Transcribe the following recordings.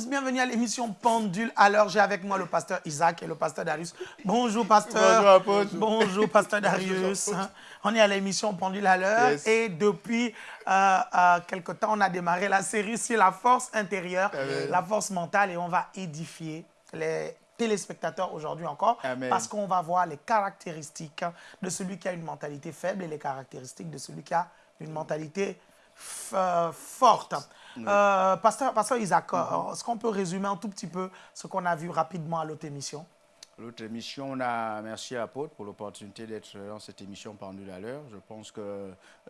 Tous, bienvenue à l'émission Pendule. Alors, j'ai avec moi le pasteur Isaac et le pasteur Darius. Bonjour, pasteur. Bonjour, Bonjour, pasteur Darius. On est à l'émission Pendule à l'heure Yes. et depuis euh, euh, quelque temps, on a démarré la série sur la force intérieure, Amen. la force mentale et on va édifier les téléspectateurs aujourd'hui encore Amen. parce qu'on va voir les caractéristiques de celui qui a une mentalité faible et les caractéristiques de celui qui a une mentalité f- euh. Euh, pasteur, pasteur Isaac, euh, est-ce qu'on peut résumer un tout petit peu ce qu'on a vu rapidement à l'autre émission? L'autre émission, on a merci à Apôtre pour l'opportunité d'être dans cette émission pendule à l'heure. Je pense que,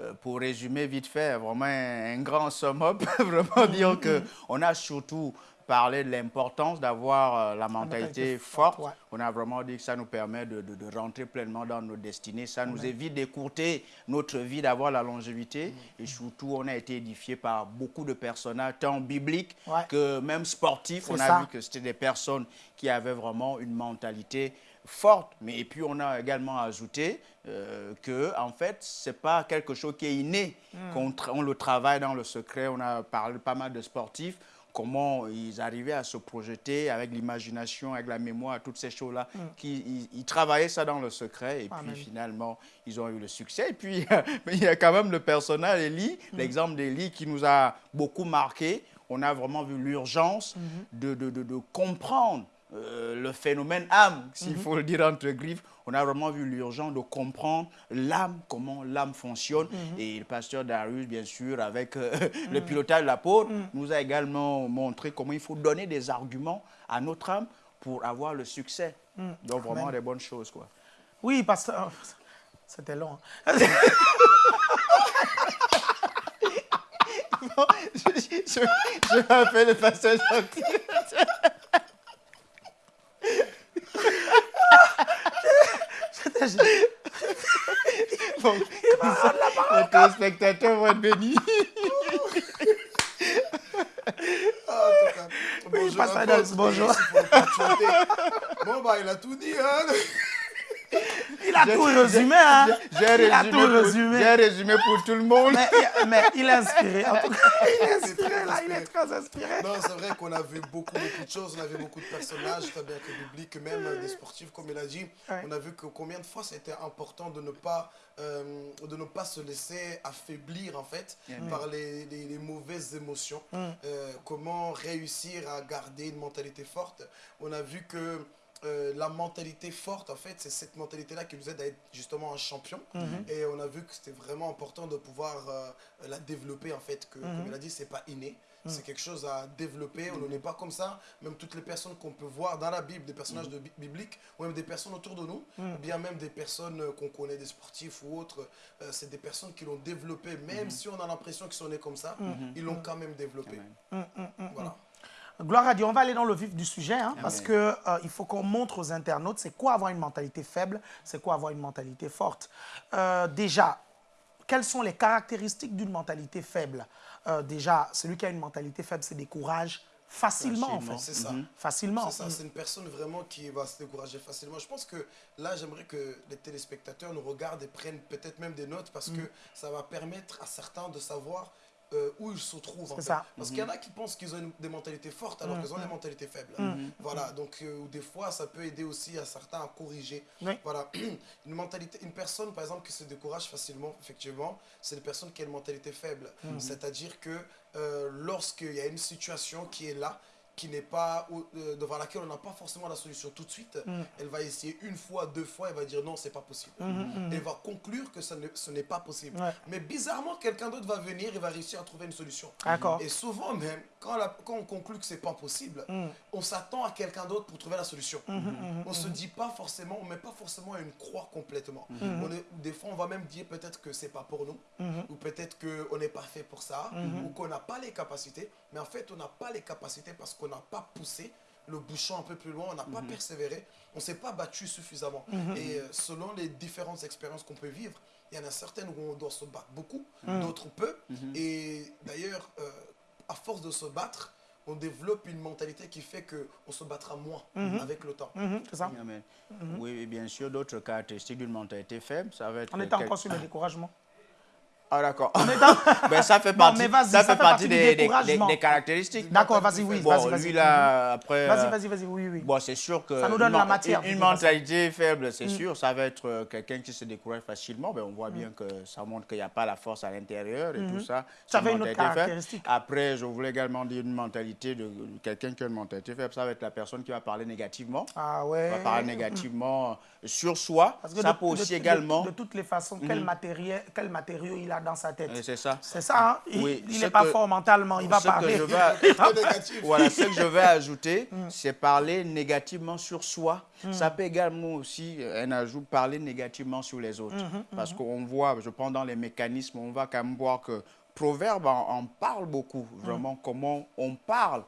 euh, pour résumer vite fait, vraiment un, grand sum-up, vraiment dire que on a surtout parlé de l'importance d'avoir euh, la mentalité forte. ouais. On a vraiment dit que ça nous permet de, de- de rentrer pleinement dans nos destinées. Ça nous évite d'écourter notre vie, d'avoir la longévité. Et surtout, on a été édifié par beaucoup de personnages, tant bibliques Ouais. que même sportifs. On a ça. vu que c'était des personnes qui avaient vraiment une mentalité forte. Mais et puis on a également ajouté euh, que en fait c'est pas quelque chose qui est inné. Hmm. Qu'on tra- on le travaille dans le secret. On a parlé pas mal de sportifs. Comment ils arrivaient à se projeter avec l'imagination, avec la mémoire, toutes ces choses-là. qui Ils, ils travaillaient ça dans le secret et puis finalement ils ont eu le succès. Et puis il y a quand même le personnage Hmm. l'exemple d'Élie qui nous a beaucoup marqué. On a vraiment vu l'urgence Hmm. de, de- de- de comprendre euh, le phénomène âme, s'il Mhm. faut le dire entre griffes. On a vraiment vu l'urgence de comprendre l'âme, comment l'âme fonctionne. Mhm. Et le pasteur Darius, bien sûr, avec euh, le pilotage de l'apôtre, Mhm. nous a également montré comment il faut donner des arguments à notre âme pour avoir le succès. Donc vraiment Mhm. Amen. des bonnes choses. Quoi. Oui, pasteur. C'était long. hein. je, je, je m'appelle le pasteur Gentil. Bon, les téléspectateurs vont être bénis. Ah, en tout cas, bonjour bonjour. Bon, bah, il a tout dit, hein. Il a tout résumé, hein J'ai Il a résumé, résumé. j'ai résumé pour tout le monde. mais, mais il est inspiré. En tout cas, il est inspiré, là. Il est très inspiré. Non, c'est vrai qu'on a vu beaucoup, beaucoup de choses. On a vu beaucoup de personnages, très bien que bibliques, même des sportifs, comme il a dit. Ouais. On a vu que combien de fois c'était important de ne pas, euh, de ne pas se laisser affaiblir, en fait, par les, les- les mauvaises émotions. Euh, comment réussir à garder une mentalité forte. On a vu que euh, la mentalité forte, en fait, c'est cette mentalité-là qui nous aide à être justement un champion. Et on a vu que c'était vraiment important de pouvoir euh, la développer, en fait, que, comme il a dit, c'est pas inné. C'est quelque chose à développer. On n'est pas comme ça. Même toutes les personnes qu'on peut voir dans la Bible, des personnages de bi- bibliques, ou même des personnes autour de nous, ou bien même des personnes euh, qu'on connaît, des sportifs ou autres, euh, c'est des personnes qui l'ont développé. Même si on a l'impression qu'ils sont nés comme ça, ils l'ont quand même développé. Voilà. Gloire à Dieu, on va aller dans le vif du sujet, hein, parce que euh, il faut qu'on montre aux internautes c'est quoi avoir une mentalité faible, c'est quoi avoir une mentalité forte. Euh, déjà, quelles sont les caractéristiques d'une mentalité faible? Euh, Déjà, celui qui a une mentalité faible se décourage facilement, en Facilement. fait. C'est ça. Facilement. C'est ça, c'est une personne vraiment qui va se décourager facilement. Je pense que là, j'aimerais que les téléspectateurs nous regardent et prennent peut-être même des notes parce Mm. que ça va permettre à certains de savoir euh, où ils se trouvent. en C'est fait. ça. Parce qu'il y en a qui pensent qu'ils ont une- des mentalités fortes alors qu'ils ont des mentalités faibles. Mm. Voilà, donc euh, des fois, ça peut aider aussi à certains à corriger. Oui. Voilà, une mentalité, une personne par exemple qui se décourage facilement, effectivement, c'est une personne qui a une mentalité faible. C'est-à-dire que euh, lorsqu'il y a une situation qui est là, qui n'est pas euh, devant laquelle on n'a pas forcément la solution tout de suite, elle va essayer une fois, deux fois, elle va dire non, c'est pas possible. Et elle va conclure que ça ne- ce n'est pas possible. Ouais. Mais bizarrement, quelqu'un d'autre va venir et va réussir à trouver une solution. D'accord. Et souvent même, quand, la- quand on conclut que c'est pas possible, on s'attend à quelqu'un d'autre pour trouver la solution. on se dit pas forcément, on met pas forcément une croix complètement. On est- des fois, on va même dire peut-être que c'est pas pour nous, ou peut-être qu'on n'est pas fait pour ça, ou qu'on n'a pas les capacités. Mais en fait, on n'a pas les capacités parce qu'on n'a pas poussé le bouchon un peu plus loin, on n'a pas persévéré, on ne s'est pas battu suffisamment. Et euh, selon les différentes expériences qu'on peut vivre, il y en a certaines où on doit se battre beaucoup, d'autres peu. Et d'ailleurs, euh, à force de se battre, on développe une mentalité qui fait qu'on se battra moins avec le temps. Mhm, c'est ça. Oui, bien sûr, d'autres caractéristiques d'une mentalité faible, ça va être... On était quel- encore sur le découragement. Ah d'accord. ben, ça fait partie, ça, ça, fait partie des, des, des, caractéristiques. D'accord, vas-y, oui. Bon, vas-y, lui là, après... Vas-y, vas-y, vas-y, oui, oui. Bon, c'est sûr que... Ça nous donne la matière. Une, mentalité faible, c'est mm. sûr. Ça va être euh, quelqu'un qui se décourage facilement. Ben, on voit mm. bien que ça montre qu'il n'y a pas la force à l'intérieur et tout mm-hmm. ça. Ça fait une autre caractéristique. Après, je voulais également dire une mentalité de quelqu'un qui a une mentalité faible. Ça va être la personne qui va parler négativement. Ah ouais. Va parler négativement sur soi. Parce que ça peut aussi également... De toutes les façons, quel mm-hmm. matériau il a dans sa tête ça. C'est ça, hein? il n'est pas fort mentalement, il va parler. Que je voilà, ce que je vais ajouter, mm. c'est parler négativement sur soi. Mm. Ça peut également aussi, euh, un ajout, parler négativement sur les autres. Mm-hmm, Parce mm-hmm. qu'on voit, je prends dans les mécanismes, on va quand même voir que Proverbe en, parle beaucoup, vraiment, comment on parle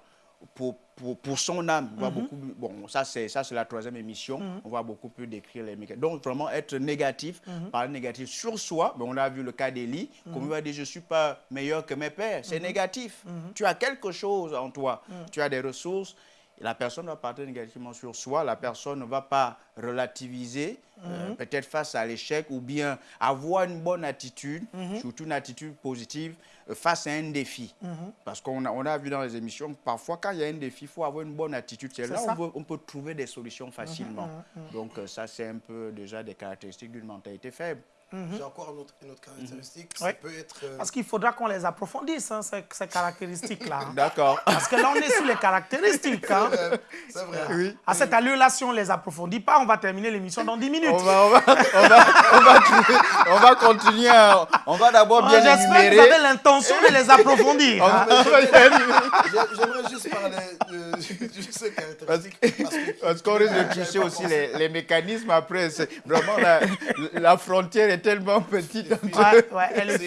pour, pour, pour, son âme. On Mhm. beaucoup, bon, ça c'est la troisième émission, Mhm. on va beaucoup plus décrire les mécanismes. Donc vraiment être négatif, Mhm. parler négatif sur soi, mais on a vu le cas d'Élie, comme il va dire je ne suis pas meilleur que mes pères, c'est négatif. Tu as quelque chose en toi, tu as des ressources, la personne va parler négativement sur soi, la personne ne va pas relativiser, euh, peut-être face à l'échec, ou bien avoir une bonne attitude, surtout une attitude positive, face à un défi. Parce qu'on a, on a vu dans les émissions, parfois quand il y a un défi, il faut avoir une bonne attitude. C'est là où on peut, on peut trouver des solutions facilement. Donc euh, ça, c'est un peu déjà des caractéristiques d'une mentalité faible. J'ai encore une autre, une autre caractéristique. Ça Ouais. peut être. euh, Parce qu'il faudra qu'on les approfondisse, hein, ces, ces caractéristiques-là. hein. D'accord. Parce que là, on est sur les caractéristiques. hein. c'est vrai. Oui. À cette allure-là, si on ne les approfondit pas, on va terminer l'émission dans 10 minutes. On va, on va, on va, on va, trouver- on va continuer. on va d'abord Ah, bien J'espère que vous avez l'intention de les approfondir. Hein. J'aimerais juste parler de, de ces caractéristiques. Parce qu'on risque de toucher aussi les, les mécanismes après. c'est Vraiment, la, la frontière est tellement petite. Ouais, ouais, elle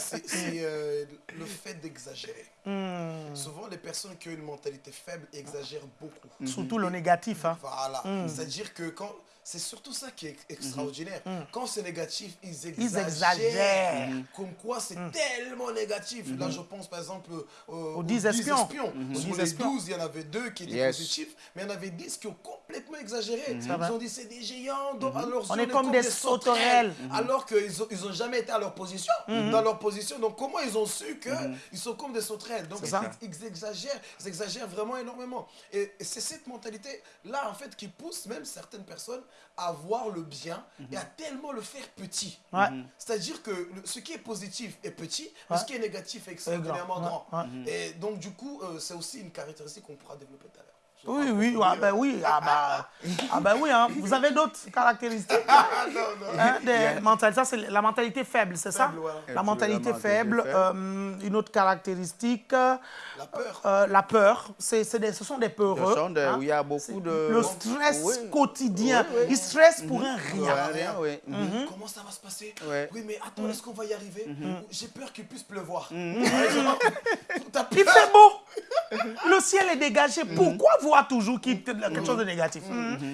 C'est euh, le fait d'exagérer. Hmm. Souvent, les personnes qui ont une mentalité faible exagèrent beaucoup. Surtout le négatif. hein. Voilà. Mm. C'est-à-dire que quand. C'est surtout ça qui est extraordinaire. Quand c'est négatif, ils exagèrent. Ils exagèrent. Comme quoi c'est tellement négatif. Là, je pense par exemple euh, aux, 10 espions. Sur 10 les espions. 12, il y en avait deux qui étaient Yes. positifs, mais il y en avait 10 qui ont complètement exagéré. Ils ont dit c'est des géants, donc alors On est comme des sauterelles. Alors qu'ils n'ont ils ont jamais été à leur position. Dans leur position. Donc comment ils ont su qu'ils sont comme des sauterelles? Donc ils exagèrent, ils exagèrent vraiment énormément. Et, et c'est cette mentalité-là, en fait, qui pousse même certaines personnes à voir le bien et à tellement le faire petit. Ouais. C'est-à-dire que le- ce qui est positif est petit, mais ce qui est négatif est extraordinairement Ouais, grand. ouais. Et donc, du coup, euh, c'est aussi une caractéristique qu'on pourra développer tout à l'heure. Oui, oui, ah ben oui, ah bah, ah ben oui, hein. vous avez d'autres caractéristiques? Ah, non, non. hein, des mentalités. Ça, c'est la mentalité faible, c'est ça? La mentalité la mentalité faible, faible? euh, une autre caractéristique, euh, La peur. euh, la peur. C'est, c'est des- ce sont des peureux. Ce sont des- hein. il y a beaucoup de- Le stress Oui. quotidien. Oui, oui. Ils stressent pour un Ouais, rien. rien, oui. Mhm. Comment ça va se passer? Ouais. Oui, mais attends, est-ce qu'on va y arriver? J'ai peur qu'il puisse pleuvoir. Il peur fait beau. Le ciel est dégagé. Pourquoi voir toujours qu'il- quelque chose de négatif.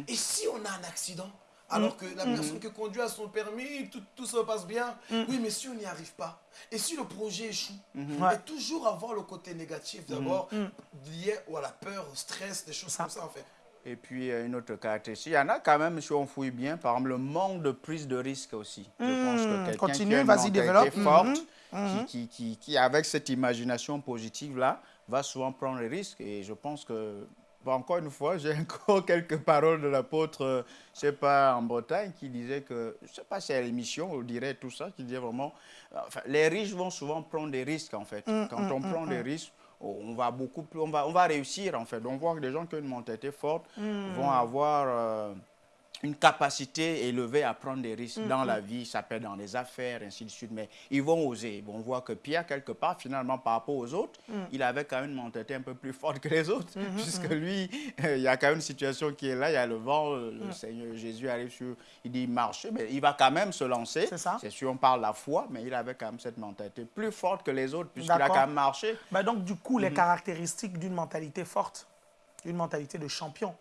Et si on a un accident alors que la personne qui conduit a son permis, tout, tout se passe bien. Oui, mais si on n'y arrive pas, et si le projet échoue, et toujours avoir le côté négatif d'abord, lié à la peur, au stress, des choses comme ça en fait. Et puis, euh, une autre caractéristique, il y en a quand même, si on fouille bien, par exemple, le manque de prise de risque aussi. Je pense que quelqu'un continue, qui a une mentalité forte, qui, qui, qui, qui, avec cette imagination positive-là, va souvent prendre les risques. Et je pense que, bon, encore une fois, j'ai encore quelques paroles de l'apôtre, euh, je sais pas, en Bretagne, qui disait que, je sais pas si à l'émission, on dirait tout ça, qui disait vraiment, enfin, les riches vont souvent prendre des risques, en fait. Quand on prend des risques, on va beaucoup plus, on va, on va réussir en fait. Donc, on voit que des gens qui ont une mentalité forte vont avoir euh, une capacité élevée à prendre des risques dans la vie, ça peut être dans les affaires, ainsi de suite, mais ils vont oser. Bon, on voit que Pierre, quelque part, finalement, par rapport aux autres, il avait quand même une mentalité un peu plus forte que les autres, puisque lui, euh, il y a quand même une situation qui est là, il y a le vent, euh, le Seigneur Jésus arrive sur, il dit marcher, mais il va quand même se lancer. C'est ça. C'est sûr, on parle la foi, mais il avait quand même cette mentalité plus forte que les autres, puisqu'il a quand même marché. Ben donc, du coup, les caractéristiques d'une mentalité forte, d'une mentalité de champion.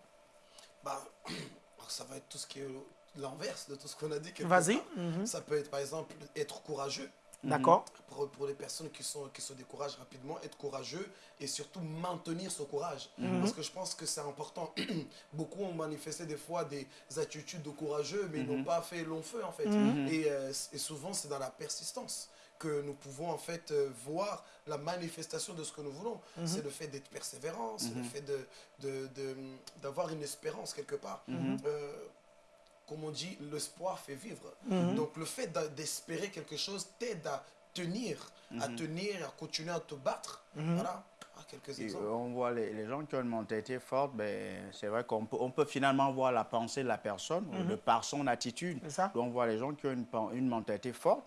Bah, alors ça va être tout ce qui est l'inverse de tout ce qu'on a dit. Vas-y. part. Ça peut être par exemple être courageux. D'accord Pour, pour les personnes qui, sont, qui se découragent rapidement, être courageux et surtout maintenir ce courage. Parce que je pense que c'est important. Beaucoup ont manifesté des fois des attitudes de courageux, mais ils n'ont pas fait long feu en fait. Et, euh, et souvent, c'est dans la persistance que nous pouvons en fait euh, voir la manifestation de ce que nous voulons. Mhm. C'est le fait d'être persévérant, c'est le Mhm. fait de- de- de- d'avoir une espérance quelque part. Mhm. Euh, comme on dit, l'espoir fait vivre. Mhm. Donc le fait d'espérer quelque chose t'aide à tenir, à Mhm. tenir, à continuer à te battre. Mhm. Voilà, Ah, quelques Et, exemples. euh, on voit les, les gens qui ont une mentalité forte, ben, c'est vrai qu'on peut, on peut finalement voir la pensée de la personne de par son attitude. Ça. Donc on voit les gens qui ont une, une mentalité forte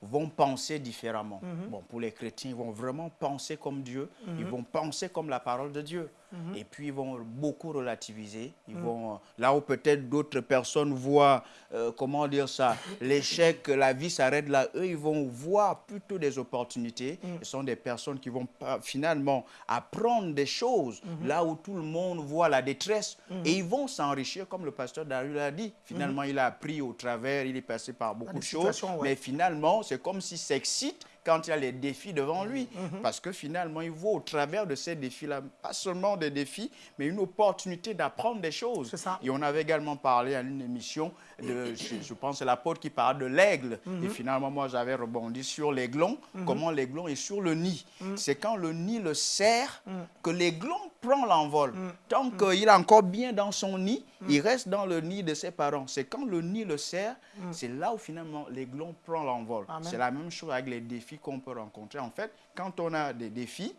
vont penser différemment. Bon, pour les chrétiens, ils vont vraiment penser comme Dieu, ils vont penser comme la parole de Dieu. Mhm. Et puis ils vont beaucoup relativiser. Ils vont, là où peut-être d'autres personnes voient, euh, comment dire ça, l'échec, la vie s'arrête là, eux, ils vont voir plutôt des opportunités. Ce sont des personnes qui vont finalement apprendre des choses là où tout le monde voit la détresse. Et ils vont s'enrichir, comme le pasteur Darius l'a dit. Finalement, il a appris au travers, il est passé par beaucoup de choses. ouais. Mais finalement, c'est comme s'il s'excite quand il y a les défis devant lui. Mhm. Parce que finalement, il voit au travers de ces défis-là, pas seulement des défis, mais une opportunité d'apprendre des choses. Ça. Et on avait également parlé à une émission, de, je, je pense c'est l'apôtre qui parle de l'aigle. Mhm. Et finalement, moi, j'avais rebondi sur l'aiglon, comment l'aiglon est sur le nid. Mhm. C'est quand le nid le serre que l'aiglon prend l'envol. Tant qu'il est encore bien dans son nid, il reste dans le nid de ses parents. C'est quand le nid le serre, c'est là où finalement l'aiglon prend l'envol. C'est la même chose avec les défis qu'on peut rencontrer. En fait, quand on a des défis,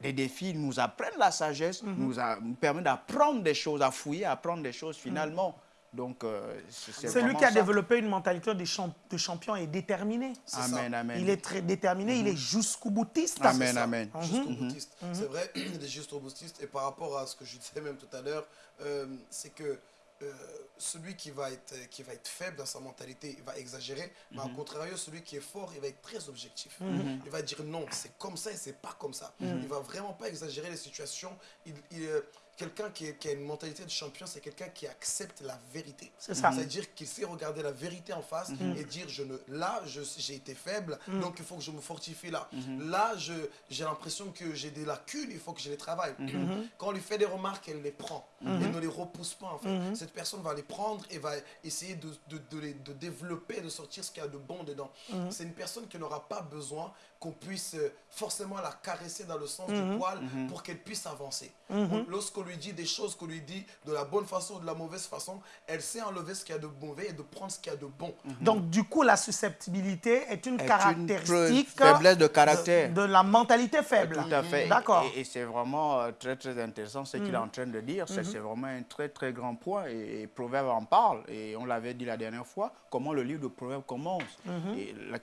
les défis nous apprennent la sagesse, nous, a- nous permettent d'apprendre des choses, à fouiller, à apprendre des choses finalement. Donc, euh, c'est lui qui a ça. développé une mentalité de, champ- de champion et déterminé. Ça. Amen, amen. Il est très déterminé, il est jusqu'au boutiste. Amen, amen. Jusqu'au boutiste. C'est vrai, des jusqu'au boutistes. Et par rapport à ce que je disais même tout à l'heure, euh, c'est que euh, celui qui va, être, qui va être faible dans sa mentalité, il va exagérer. Mais au contraire, celui qui est fort, il va être très objectif. Il va dire non, c'est comme ça et c'est pas comme ça. Il va vraiment pas exagérer les situations. Il, il, euh, Quelqu'un qui, a une mentalité de champion, c'est quelqu'un qui accepte la vérité. C'est ça. C'est-à-dire qu'il sait regarder la vérité en face et dire je ne, là, j'ai été faible, donc il faut que je me fortifie là. Là, je- j'ai l'impression que j'ai des lacunes, il faut que je les travaille. Quand on lui fait des remarques, elle les prend. Elle ne les repousse pas en fait. Cette personne va les prendre et va essayer de, de, de les- de développer, de sortir ce qu'il y a de bon dedans. C'est une personne qui n'aura pas besoin qu'on puisse euh, forcément la caresser dans le sens du poil pour qu'elle puisse avancer. On- Lorsqu'on lui dit des choses, qu'on lui dit de la bonne façon ou de la mauvaise façon, elle sait enlever ce qu'il y a de mauvais et de prendre ce qu'il y a de bon. Donc, du coup, la susceptibilité est une Est une caractéristique faiblesse de caractère. de, de la mentalité faible. Tout à fait. D'accord. Et, et c'est vraiment euh, très, très intéressant ce qu'il est en train de dire. C'est- C'est vraiment un très, très grand point. Et, et Proverbe en parle. Et on l'avait dit la dernière fois, comment le livre de Proverbe commence.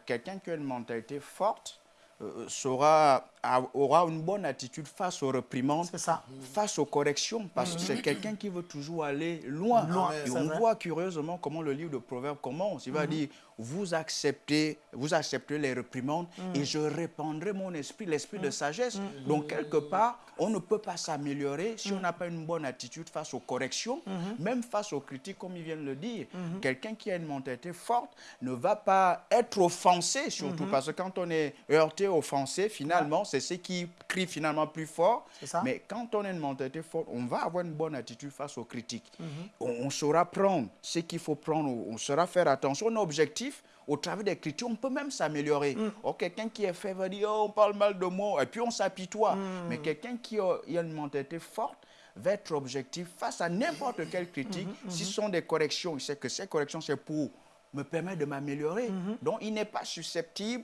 Quelqu'un qui a une mentalité forte euh, saura, a- aura une bonne attitude face aux réprimandes, ça. face aux corrections, parce que c'est quelqu'un qui veut toujours aller loin. Loin, Et on vrai. voit curieusement comment le livre de Proverbes commence. Il va dire, vous acceptez, vous acceptez les réprimandes et je répandrai mon esprit, l'esprit de sagesse. Donc, quelque part, on ne peut pas s'améliorer si on n'a pas une bonne attitude face aux corrections, même face aux critiques, comme il vient de le dire. Quelqu'un qui a une mentalité forte ne va pas être offensé, surtout parce que quand on est heurté, offensé, finalement, c'est ce qui crie finalement plus fort. Ça. Mais quand on a une mentalité forte, on va avoir une bonne attitude face aux critiques. Mhm. on, on saura prendre ce qu'il faut prendre, on saura faire attention. On est objectif. Au travers des critiques, on peut même s'améliorer. Mm. Oh, quelqu'un qui est fait va dire oh, on parle mal de moi, et puis on s'apitoie. Mm. Mais quelqu'un qui a, une mentalité forte va être objectif face à n'importe quelle critique. Mm-hmm, Si ce sont des corrections, il sait que ces corrections, c'est pour me permettre de m'améliorer. Mm-hmm. Donc, il n'est pas susceptible.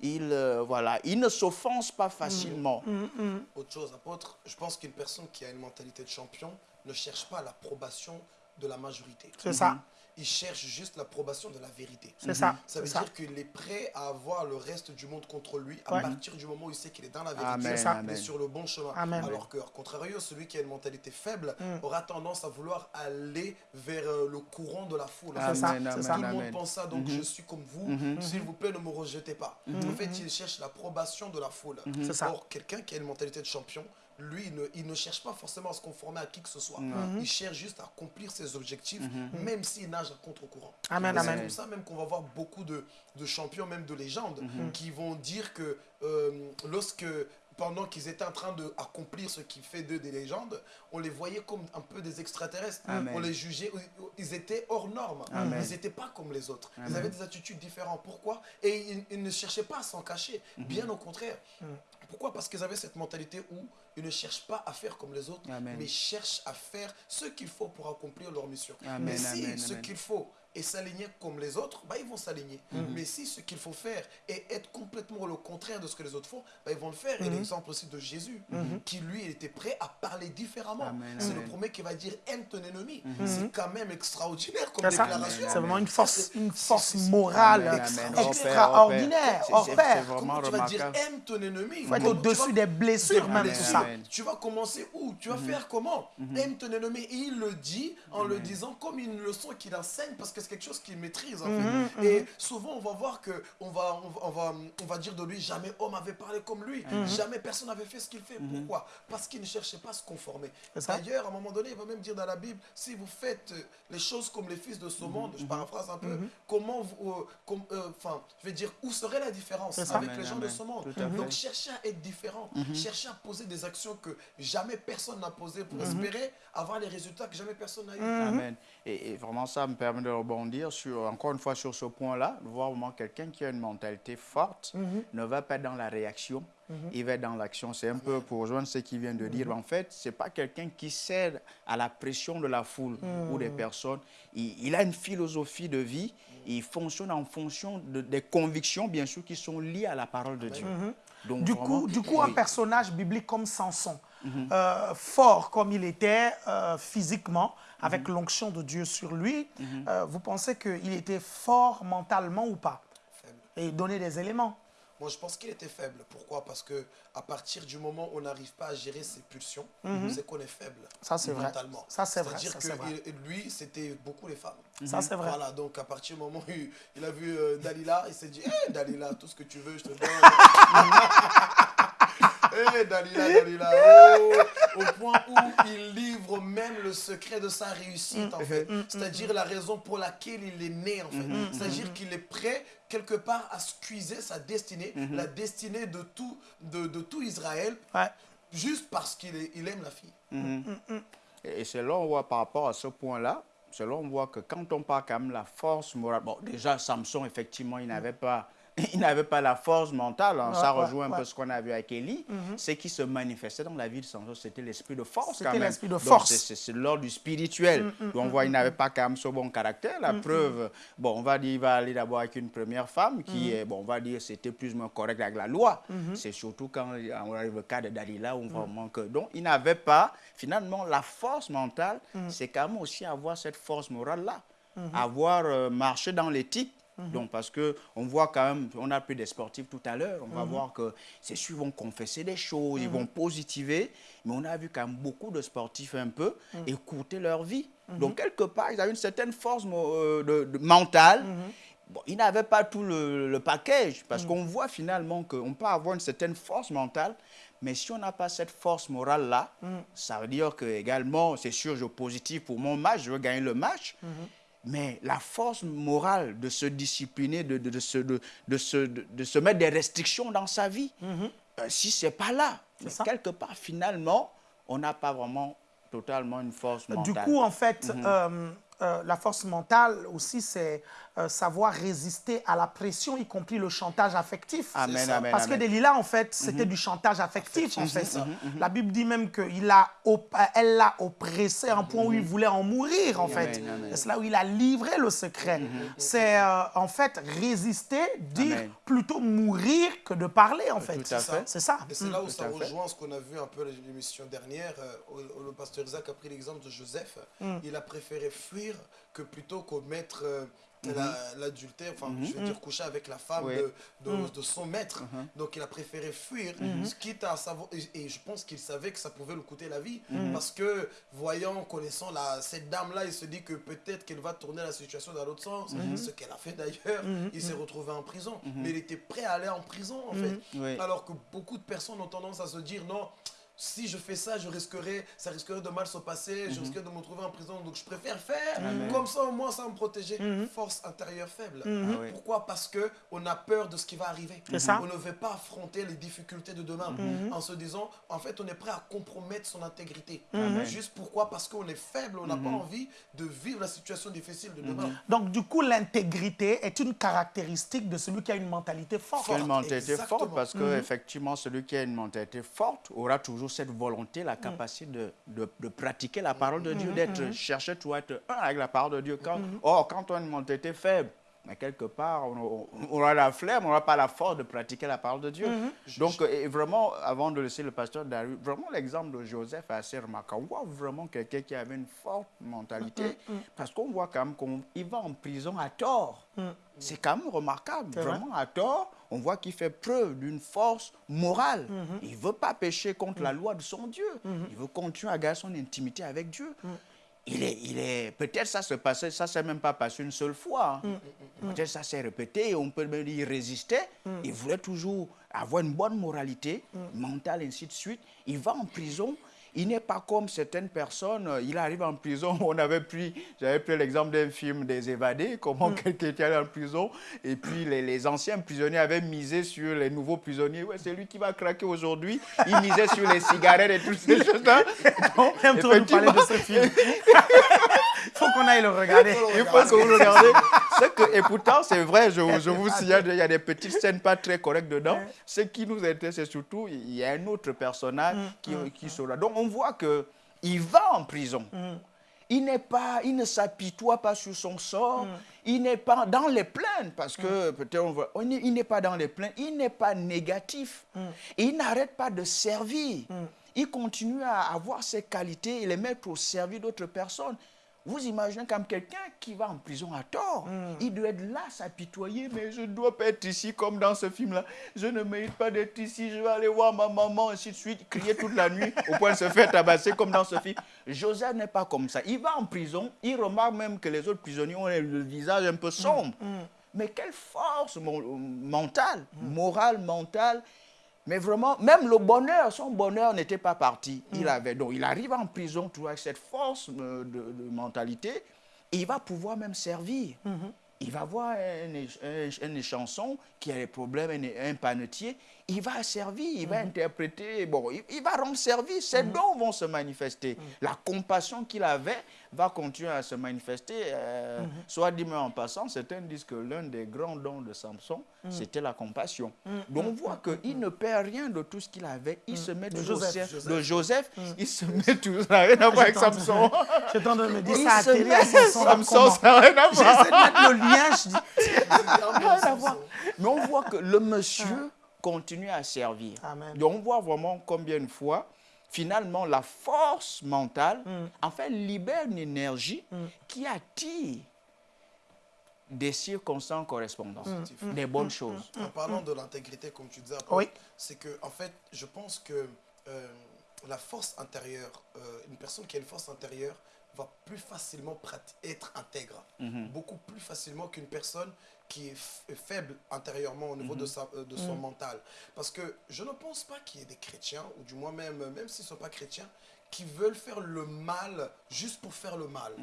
Il, euh, voilà, il ne s'offense pas facilement. Mm-hmm. Autre chose, apôtre, je pense qu'une personne qui a une mentalité de champion ne cherche pas l'approbation de la majorité. C'est ça. Il cherche juste l'approbation de la vérité. C'est ça. Ça veut dire qu'il est prêt à avoir le reste du monde contre lui à Ouais. partir du moment où il sait qu'il est dans la vérité, il est sur le bon chemin. Amen. Alors que, contrario, celui qui a une mentalité faible Mm. aura tendance à vouloir aller vers euh, le courant de la foule. C'est ça, Amen, ça. Tout le monde pense ça, donc je suis comme vous. S'il vous plaît, ne me rejetez pas. En fait, il cherche l'approbation de la foule. C'est ça. Or, quelqu'un qui a une mentalité de champion, lui, il ne, il ne cherche pas forcément à se conformer à qui que ce soit. Mhm. Il cherche juste à accomplir ses objectifs, même s'il nage à contre-courant. Amen, Et C'est amen. comme ça même qu'on va voir beaucoup de, de champions, même de légendes, Mhm. qui vont dire que euh, lorsque pendant qu'ils étaient en train d'accomplir ce qui fait d'eux des légendes, on les voyait comme un peu des extraterrestres. Amen. On les jugeait, ils étaient hors normes. Amen. Ils n'étaient pas comme les autres. Ils Amen. avaient des attitudes différentes. Pourquoi? Et ils, ils ne cherchaient pas à s'en cacher. Mhm. Bien au contraire. Pourquoi? Parce qu'ils avaient cette mentalité où ils ne cherchent pas à faire comme les autres, Amen. mais cherchent à faire ce qu'il faut pour accomplir leur mission. Amen, mais si amen, ce qu'il faut est s'aligner comme les autres, bah, ils vont s'aligner. Mhm. Mais si ce qu'il faut faire est être complètement le contraire de ce que les autres font, bah, ils vont le faire. Mhm. Et l'exemple aussi de Jésus, qui lui était prêt à parler différemment. C'est le. Mhm. premier qui va dire aime ton ennemi. C'est quand même extraordinaire comme ça. déclaration. C'est vraiment une force, une force morale extraordinaire, Comment tu vas dire aime ton ennemi Il faut être au-dessus des blessures, des même, blessures. tout ça. Amen. Tu vas commencer où? Tu vas Mhm. faire comment? Aime ton ennemi. Et il le dit en le disant comme une leçon qu'il enseigne parce que c'est quelque chose qu'il maîtrise. En Mhm, fait. Et souvent, on va voir que on va, on va, on va, on va dire de lui jamais homme avait parlé comme lui. Mhm. Jamais personne n'avait fait ce qu'il fait. Pourquoi? Parce qu'il ne cherchait pas à se conformer. D'ailleurs, à un moment donné, il va même dire dans la Bible si vous faites euh, les choses comme les fils de ce Mhm, monde, je paraphrase un peu, comment vous. euh, com- euh, Enfin, je vais dire, où serait la différence avec Amen, les gens de ce monde? Donc, chercher à être différent, chercher à poser des actions que jamais personne n'a posées pour Mhm. espérer avoir les résultats que jamais personne n'a eu. Amen. Et, et vraiment, ça me permet de rebondir sur, encore une fois sur ce point-là, voir quelqu'un qui a une mentalité forte ne va pas dans la réaction, il va dans l'action. C'est un peu pour rejoindre ce qu'il vient de dire. En fait, ce n'est pas quelqu'un qui cède à la pression de la foule ou des personnes. Il, il a une philosophie de vie, il fonctionne en fonction de- des convictions, bien sûr, qui sont liées à la parole de Dieu. Donc, Du vraiment, coup, du coup, un personnage biblique comme Samson, euh, fort comme il était euh, physiquement, avec l'onction de Dieu sur lui, euh, vous pensez qu'il était fort mentalement ou pas Faible. Et donner des éléments. Moi, je pense qu'il était faible. Pourquoi? Parce que à partir du moment où on n'arrive pas à gérer ses pulsions, c'est qu'on est faible. Ça, c'est vrai. mentalement. Ça, c'est vrai, C'est-à-dire que vrai. il- lui, c'était beaucoup les femmes. Ça, c'est vrai. Voilà, donc à partir du moment où il, a vu euh, Dalila, il s'est dit Hé Dalila, tout ce que tu veux, je te donne. Hé Dalila, Dalila, oh, au point où il livre même le secret de sa réussite, en fait. C'est-à-dire la raison pour laquelle il est né, en fait. C'est-à-dire qu'il est prêt, quelque part, à squeezer sa destinée, la destinée de tout, de, de tout Israël, Ouais. juste parce qu'il il aime la fille. Et c'est là on voit par rapport à ce point-là, c'est là on voit que quand on parle quand même de la force morale, bon déjà Samson effectivement il n'avait pas, il n'avait pas la force mentale, hein. Ouais, ça ouais, rejoint un ouais. peu ce qu'on a vu avec Élie, ce qui se manifestait dans la vie de Samson c'était l'esprit de force quand même. l'esprit de force. c'est- c'est- C'est l'ordre du spirituel. Donc on voit il n'avait pas quand même ce bon caractère. La preuve, bon on va dire il va aller d'abord avec une première femme qui est, bon on va dire c'était plus ou moins correct avec la loi. C'est surtout quand on arrive au cas de Dalila où on voit vraiment que donc il n'avait pas finalement la force mentale. C'est quand même aussi avoir cette force morale là, avoir euh, marché dans l'éthique. Donc, parce que on voit quand même, on a pris des sportifs tout à l'heure, on va voir que c'est sûr, vont confesser des choses, ils vont positiver, mais on a vu quand même beaucoup de sportifs un peu écouter leur vie. Donc, quelque part, ils avaient une certaine force euh, de- de- mentale. Bon, ils n'avaient pas tout le, le package, parce qu'on voit finalement qu'on peut avoir une certaine force mentale, mais si on n'a pas cette force morale-là, ça veut dire que également, c'est sûr, je positif pour mon match, je veux gagner le match, mais la force morale de se discipliner, de, de, de se, de, se, de, se mettre des restrictions dans sa vie, euh, si ce n'est pas là, quelque part, finalement, on n'a pas vraiment totalement une force mentale. Du coup, en fait, Mhm. euh, euh, la force mentale aussi, c'est euh, savoir résister à la pression, y compris le chantage affectif. Amen, amen, Parce que amen. Mhm. Delilah, en fait, c'était du chantage affectif, en fait. La Bible dit même qu'elle a op- elle l'a oppressé à un point où il voulait en mourir, en fait. Mhm. c'est là où il a livré le secret. C'est, euh, en fait, résister, dire Amen. plutôt mourir que de parler, en fait. C'est ça. Et c'est là où ça rejoint ce qu'on a vu un peu l'émission dernière. euh, où le pasteur Isaac a pris l'exemple de Joseph. Il a préféré fuir que plutôt commettre euh, la- l'adultère, enfin, je veux dire coucher avec la femme Oui. de, de- de son maître. Donc il a préféré fuir, quitte à savoir. Et, et je pense qu'il savait que ça pouvait lui coûter la vie. Parce que, voyant, connaissant la, cette dame-là, il se dit que peut-être qu'elle va tourner la situation dans l'autre sens. Ce qu'elle a fait d'ailleurs. Il s'est retrouvé en prison. Mais il était prêt à aller en prison, en fait. Oui. Alors que beaucoup de personnes ont tendance à se dire non, si je fais ça, je risquerais, ça risquerait de mal se passer, je risquerais de me retrouver en prison. Donc je préfère faire, comme ça au moins ça va me protéger. Force intérieure faible. Ah oui. Pourquoi? Parce que on a peur de ce qui va arriver. Ça. On ne veut pas affronter les difficultés de demain en se disant, en fait, on est prêt à compromettre son intégrité. Juste pourquoi? Parce qu'on est faible, on n'a pas envie de vivre la situation difficile de demain. Donc, du coup, l'intégrité est une caractéristique de celui qui a une mentalité forte. Une mentalité exactement. forte parce que effectivement celui qui a une mentalité forte aura toujours cette volonté, la capacité de, de, de pratiquer la parole de Dieu, d'être chercher toujours à être un avec la parole de Dieu. Quand, Or, quand on a une mentalité faible, mais quelque part, on, aura la flemme, on n'aura pas la force de pratiquer la parole de Dieu. Donc, euh, et vraiment, avant de laisser le pasteur Darius, vraiment l'exemple de Joseph est assez remarquable. On voit vraiment quelqu'un qui avait une forte mentalité, parce qu'on voit quand même qu'il va en prison à tort. C'est quand même remarquable, vrai. vraiment à tort. On voit qu'il fait preuve d'une force morale. Il ne veut pas pécher contre la loi de son Dieu. Il veut continuer à garder son intimité avec Dieu. Il est, il est, peut-être ça se passait, ça s'est même pas passé une seule fois. hein. Peut-être ça s'est répété et on peut même dire résister. Il voulait toujours avoir une bonne moralité mentale, ainsi de suite. Il va en prison. Il n'est pas comme certaines personnes. Il arrive en prison. On avait pris, j'avais pris l'exemple d'un film des évadés, comment quelqu'un était allé en prison. Et puis les, les anciens prisonniers avaient misé sur les nouveaux prisonniers. Ouais, c'est lui qui va craquer aujourd'hui. Il misait sur les cigarettes et toutes ces choses-là. Donc, parler de ce film. Il faut qu'on aille le regarder. il faut que vous regardez. C'est que, et pourtant, c'est vrai, je, je vous signale, il y a des petites scènes pas très correctes dedans. Ce qui nous intéresse, c'est surtout, il y a un autre personnage qui, qui sera. Donc, on voit que il va en prison. Il n'est pas, il ne s'apitoie pas sur son sort. Il n'est pas dans les plaintes, parce que peut-être on voit, on est- il n'est pas dans les plaintes. Il n'est pas négatif. Et il n'arrête pas de servir. Il continue à avoir ses qualités et les mettre au service d'autres personnes. Vous imaginez comme quelqu'un qui va en prison à tort, il doit être là, s'apitoyer, mais je ne dois pas être ici comme dans ce film-là. Je ne mérite pas d'être ici, je vais aller voir ma maman, ainsi de suite, crier toute la nuit au point de se faire tabasser comme dans ce film. Joseph n'est pas comme ça. Il va en prison, il remarque même que les autres prisonniers ont le visage un peu sombre. Mais quelle force mentale, morale, mentale. Mais vraiment, même le bonheur, son bonheur n'était pas parti. Il avait donc, il arrive en prison toujours avec cette force euh, de, de mentalité. Et il va pouvoir même servir. Il va voir un, un, un échanson qui a des problèmes, un, un panetier. Il va servir, il va interpréter. Bon, il, il va rendre service. Ses dons vont se manifester. La compassion qu'il avait va continuer à se manifester. euh, Soit dit, mais en passant, certains disent que l'un des grands dons de Samson, c'était la compassion. Donc on voit qu'il ne perd rien de tout ce qu'il avait. Il se met toujours au Joseph. service de Joseph. Il se met toujours. Ça n'a rien à voir avec Samson. En train de me dire ça à se télé Samson. ça n'a rien à voir. J'essaie de mettre le lien, je dis. Mais on voit que le monsieur continue à servir. Amen. Donc on voit vraiment combien de fois, finalement, la force mentale, en fait, libère une énergie qui attire des circonstances correspondantes, des bonnes choses. En parlant de l'intégrité, comme tu disais, Oui. c'est que, en fait, je pense que euh, la force intérieure, euh, une personne qui a une force intérieure va plus facilement être intègre, beaucoup plus facilement qu'une personne qui est faible intérieurement au niveau de, sa, euh, de son mental. Parce que je ne pense pas qu'il y ait des chrétiens, ou du moins même, même s'ils ne sont pas chrétiens, qui veulent faire le mal juste pour faire le mal.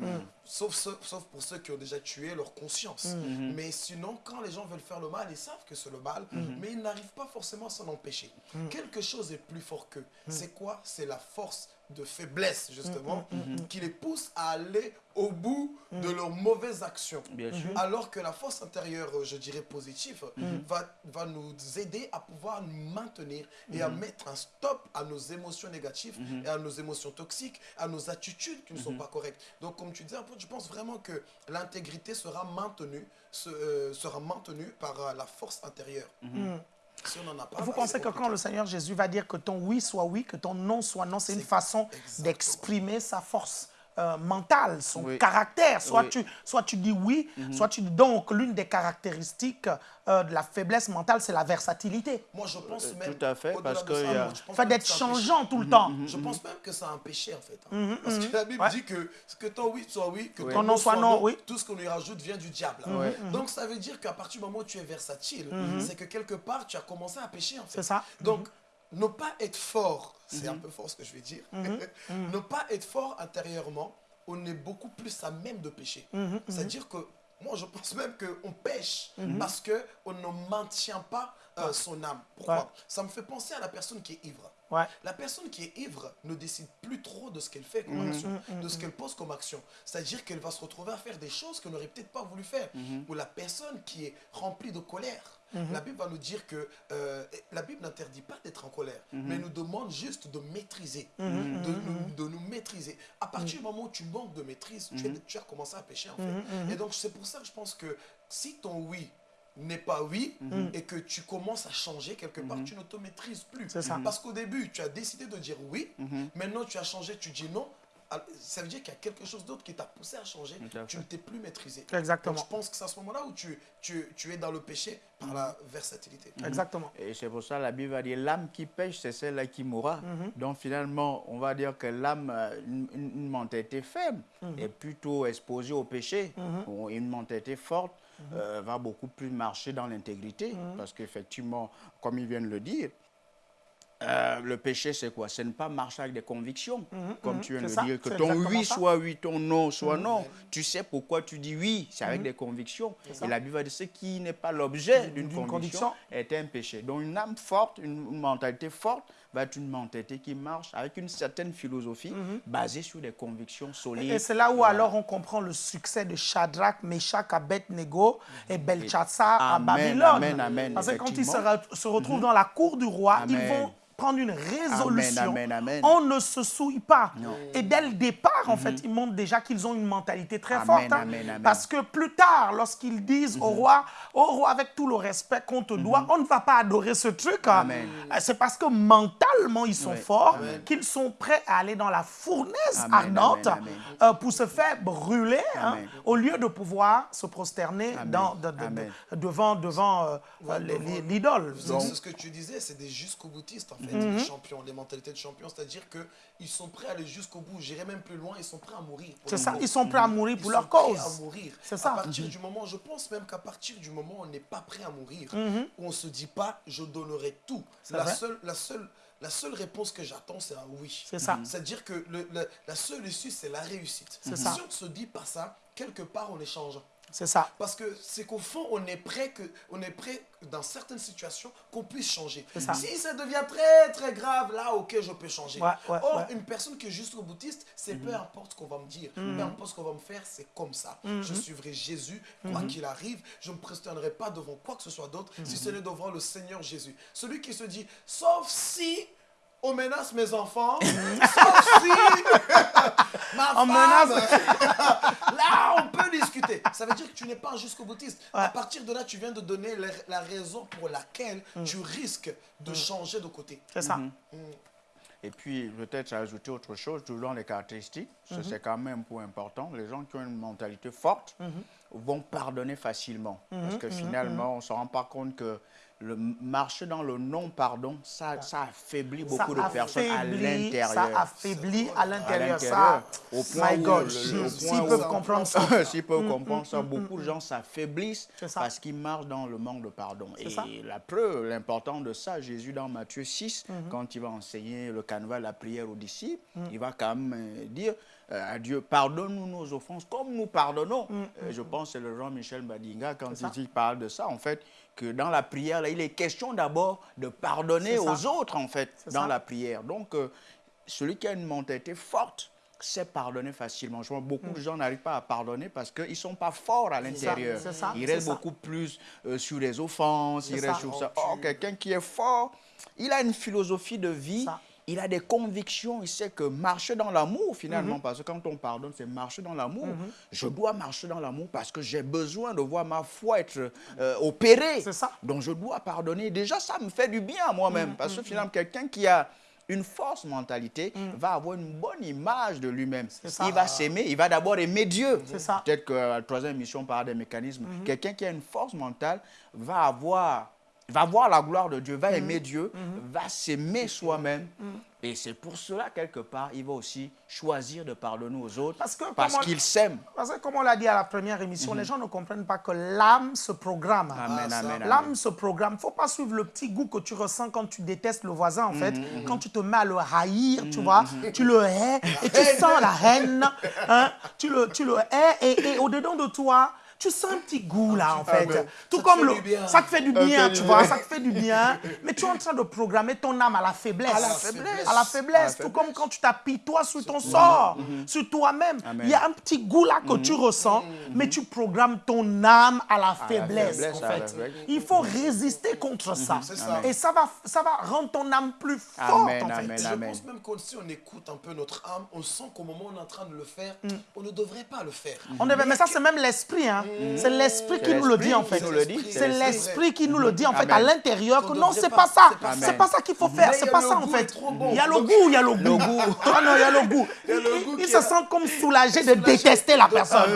Sauf, ceux- sauf pour ceux qui ont déjà tué leur conscience. Mais sinon, quand les gens veulent faire le mal, ils savent que c'est le mal, mais ils n'arrivent pas forcément à s'en empêcher. Quelque chose est plus fort qu'eux. C'est quoi? C'est la force de faiblesse, justement, qui les pousse à aller au bout de leurs mauvaises actions. Bien sûr. Alors que la force intérieure, je dirais positive, va, va nous aider à pouvoir nous maintenir et à mettre un stop à nos émotions négatives et à nos émotions toxiques, à nos attitudes qui ne sont pas correctes. Donc, comme tu disais, un peu, je pense vraiment que l'intégrité sera maintenue, euh, sera maintenue par euh, la force intérieure. Si on n'en a pas, Vous bah, pensez que quand le Seigneur Jésus va dire que ton oui soit oui, que ton non soit non, c'est une façon d'exprimer sa force euh, mentale, son Oui. caractère. Soit, Oui. tu, soit tu dis oui, soit tu dis donc l'une des caractéristiques euh, de la faiblesse mentale, c'est la versatilité. Moi, je pense Euh, même. tout à fait, parce que ça, il y a- moi, je pense Fait d'être que c'est un péché. changeant tout le temps. Je pense même que c'est un péché en fait. hein. Parce que la Bible Ouais. dit que, que ton oui soit oui, que Oui. ton non soit non, oui. tout ce qu'on lui rajoute vient du diable. Ouais. Donc ça veut dire qu'à partir du moment où tu es versatile, c'est que quelque part tu as commencé à pécher en fait. C'est ça. Donc ne pas être fort, c'est un peu fort ce que je vais dire, ne pas être fort intérieurement, on est beaucoup plus à même de pécher. C'est-à-dire que moi, je pense même qu'on pêche parce qu'on ne maintient pas euh, son âme. Pourquoi Ouais. Ça me fait penser à la personne qui est ivre. Ouais. La personne qui est ivre ne décide plus trop de ce qu'elle fait comme action, de ce qu'elle pose comme action. C'est-à-dire qu'elle va se retrouver à faire des choses qu'elle n'aurait peut-être pas voulu faire. Ou la personne qui est remplie de colère. La Bible va nous dire que euh, la Bible n'interdit pas d'être en colère, mais nous demande juste de maîtriser, de, nous, de nous maîtriser. À partir du moment où tu manques de maîtrise, tu, es- tu as commencé à pécher en fait. Et donc c'est pour ça que je pense que si ton oui n'est pas oui et que tu commences à changer quelque part, tu ne te maîtrises plus. Ça. Parce qu'au début, tu as décidé de dire oui, maintenant tu as changé, tu dis non. Ah, Ça veut dire qu'il y a quelque chose d'autre qui t'a poussé à changer. À Tu ne t'es plus maîtrisé. Exactement. Donc, je pense que c'est à ce moment-là où tu, tu, tu es dans le péché par la versatilité. Exactement. Et c'est pour ça que la Bible va dire l'âme qui pêche, c'est celle-là qui mourra. Donc finalement, on va dire que l'âme, euh, une, une- mentalité faible, est plutôt exposée au péché. Ou Une mentalité forte euh, va beaucoup plus marcher dans l'intégrité. Parce qu'effectivement, comme ils viennent le dire, euh, le péché, c'est quoi? C'est ne pas marcher avec des convictions, comme tu viens de ça, dire, que ton oui ça. soit oui, ton non soit non. Tu sais pourquoi tu dis oui, c'est avec des convictions. Et la Bible va dire ce qui n'est pas l'objet d'une D'une conviction, conviction. est un péché. Donc une âme forte, une, une mentalité forte va être une mentalité qui marche avec une certaine philosophie basée sur des convictions solides. Et c'est là où Voilà. alors on comprend le succès de Shadrach, Meshach, Abednego et Belshazzar à Babylone. amen, amen, Parce que quand ils se, effectivement. re- se retrouvent dans la cour du roi, ils vont prendre une résolution. amen, amen. On ne se souille pas. Et dès le départ, en fait, ils montrent déjà qu'ils ont une mentalité très forte. hein. Parce que plus tard, lorsqu'ils disent au roi, au roi, avec tout le respect qu'on te doit, on ne va pas adorer ce truc. hein. Euh, C'est parce que mentalement, ils sont Oui. forts qu'ils sont prêts à aller dans la fournaise Amen, ardente amen, amen. euh, pour se faire brûler, hein, au lieu de pouvoir se prosterner Amen. dans- de- de- de- Amen. devant, devant euh, les- l'idole. Ce que tu disais, c'est des jusqu'au boutistes en fait, les champions, les mentalités de champions, c'est-à-dire qu'ils sont prêts à aller jusqu'au bout, j'irai même plus loin, ils sont prêts à mourir. C'est ça, ils sont prêts à mourir Ils pour sont leur prêts cause. à mourir. C'est ça. À partir du moment, je pense même qu'à partir du moment où on n'est pas prêt à mourir, Mhm. où on se dit pas, je donnerai tout. La vrai. seule, la seule, la seule réponse que j'attends, c'est un oui. C'est ça. C'est-à-dire que le- le- la seule issue, c'est la réussite. C'est Si on ne se dit pas ça, quelque part, on est changeant. C'est ça. Parce que c'est qu'au fond, on est prêt, que, on est prêt dans certaines situations qu'on puisse changer. ça. Si ça devient très très grave, là, ok, je peux changer. Ouais, ouais, Or, ouais. Mhm. une personne qui est juste boutiste, c'est peu importe ce qu'on va me dire, peu importe ce qu'on va me faire, c'est comme ça. Mhm. Je suivrai Jésus, quoi qu'il arrive. Je ne me prosternerai pas devant quoi que ce soit d'autre, Mhm. si ce n'est devant le Seigneur Jésus. Celui qui se dit, sauf si on menace mes enfants, sauf si ma On femme, menace- là on peut discuter. Ça veut dire que tu n'es pas un jusqu'au boutiste. À partir de là, tu viens de donner la, la raison pour laquelle tu risques de changer de côté. C'est ça. Et puis, peut-être ajouter autre chose, toujours les caractéristiques, ça, c'est quand même un point important. Les gens qui ont une mentalité forte vont pardonner facilement. Parce que finalement, on ne se rend pas compte que le marcher dans le non-pardon, ça, ça affaiblit beaucoup de personnes à l'intérieur. Ça affaiblit à l'intérieur. Ça, au point my God, s'ils peuvent comprendre ça. S'ils peuvent comprendre ça, beaucoup de gens s'affaiblissent parce qu'ils marchent dans le manque de pardon. Et ça. la preuve, l'important de ça, Jésus dans Matthieu 6, Mhm. quand il va enseigner le canevas, la prière aux disciples, Mhm. il va quand même euh, dire à Dieu, pardonne-nous nos offenses comme nous pardonnons. Mhm. Euh, je pense que c'est le Jean-Michel Badinga, quand il, il parle de ça, en fait, que dans la prière, là, il est question d'abord de pardonner C'est aux autres, en fait, C'est dans ça. la prière. Donc, euh, celui qui a une mentalité forte, sait pardonner facilement. Je vois beaucoup de gens n'arrivent pas à pardonner parce qu'ils ne sont pas forts à l'intérieur. Mm. c'est Ils c'est restent ça. beaucoup plus euh, sur les offenses, ils C'est restent sur ça. Or, quelqu'un qui est fort, il a une philosophie de vie, Ça. Il a des convictions, il sait que marcher dans l'amour finalement, parce que quand on pardonne, c'est marcher dans l'amour. Je dois marcher dans l'amour parce que j'ai besoin de voir ma foi être euh, opérée. C'est ça. Donc je dois pardonner. Déjà, ça me fait du bien à moi-même, Mm, parce que finalement, quelqu'un qui a une force mentalité va avoir une bonne image de lui-même. Il va s'aimer, il va d'abord aimer Dieu. C'est ça. Peut-être que la troisième mission on parle des mécanismes. Quelqu'un qui a une force mentale va avoir va voir la gloire de Dieu, va Mm-hmm. aimer Dieu, va s'aimer soi-même Et c'est pour cela, quelque part, il va aussi choisir de pardonner aux autres Parce qu'il s'aime. Parce que comme on l'a dit à la première émission, les gens ne comprennent pas que l'âme se programme. Amen, ça. amen, amen. L'âme se programme. Il ne faut pas suivre le petit goût que tu ressens quand tu détestes le voisin, en fait. Mhm, Quand tu te mets à le haïr, tu vois, tu le hais et tu sens la haine. hein. Tu, le, tu le hais et, et au-dedans de toi, tu sens un petit goût là, en fait. ben, Tout ça te comme fait le. du bien. Ça te fait du bien, tu vois, ça te fait du bien. Mais tu es en train de programmer ton âme à la faiblesse. À la faiblesse. À la faiblesse. Tout comme quand tu t'apitoies sur ton sort, sur toi-même. Il y a un petit goût là que tu ressens, mais tu programmes ton âme à la faiblesse, faiblesse, en fait. faiblesse. Il faut résister contre ça. Et ça va, ça va rendre ton âme plus forte, Amen, en fait. je Amen. pense même que si on écoute un peu notre âme, on sent qu'au moment où on est en train de le faire, Mm. on ne devrait pas le faire. On mais ça, c'est même l'esprit. Hein. C'est l'esprit qui nous le dit, en fait. C'est l'esprit qui nous le dit, en fait, à l'intérieur, que non, c'est pas- ça. c'est pas ça. C'est pas ça qu'il faut faire. C'est pas ça, en fait. Il y a le goût, il y a le goût. Ah non, il y a le goût. Il se sent comme soulagé de détester la personne.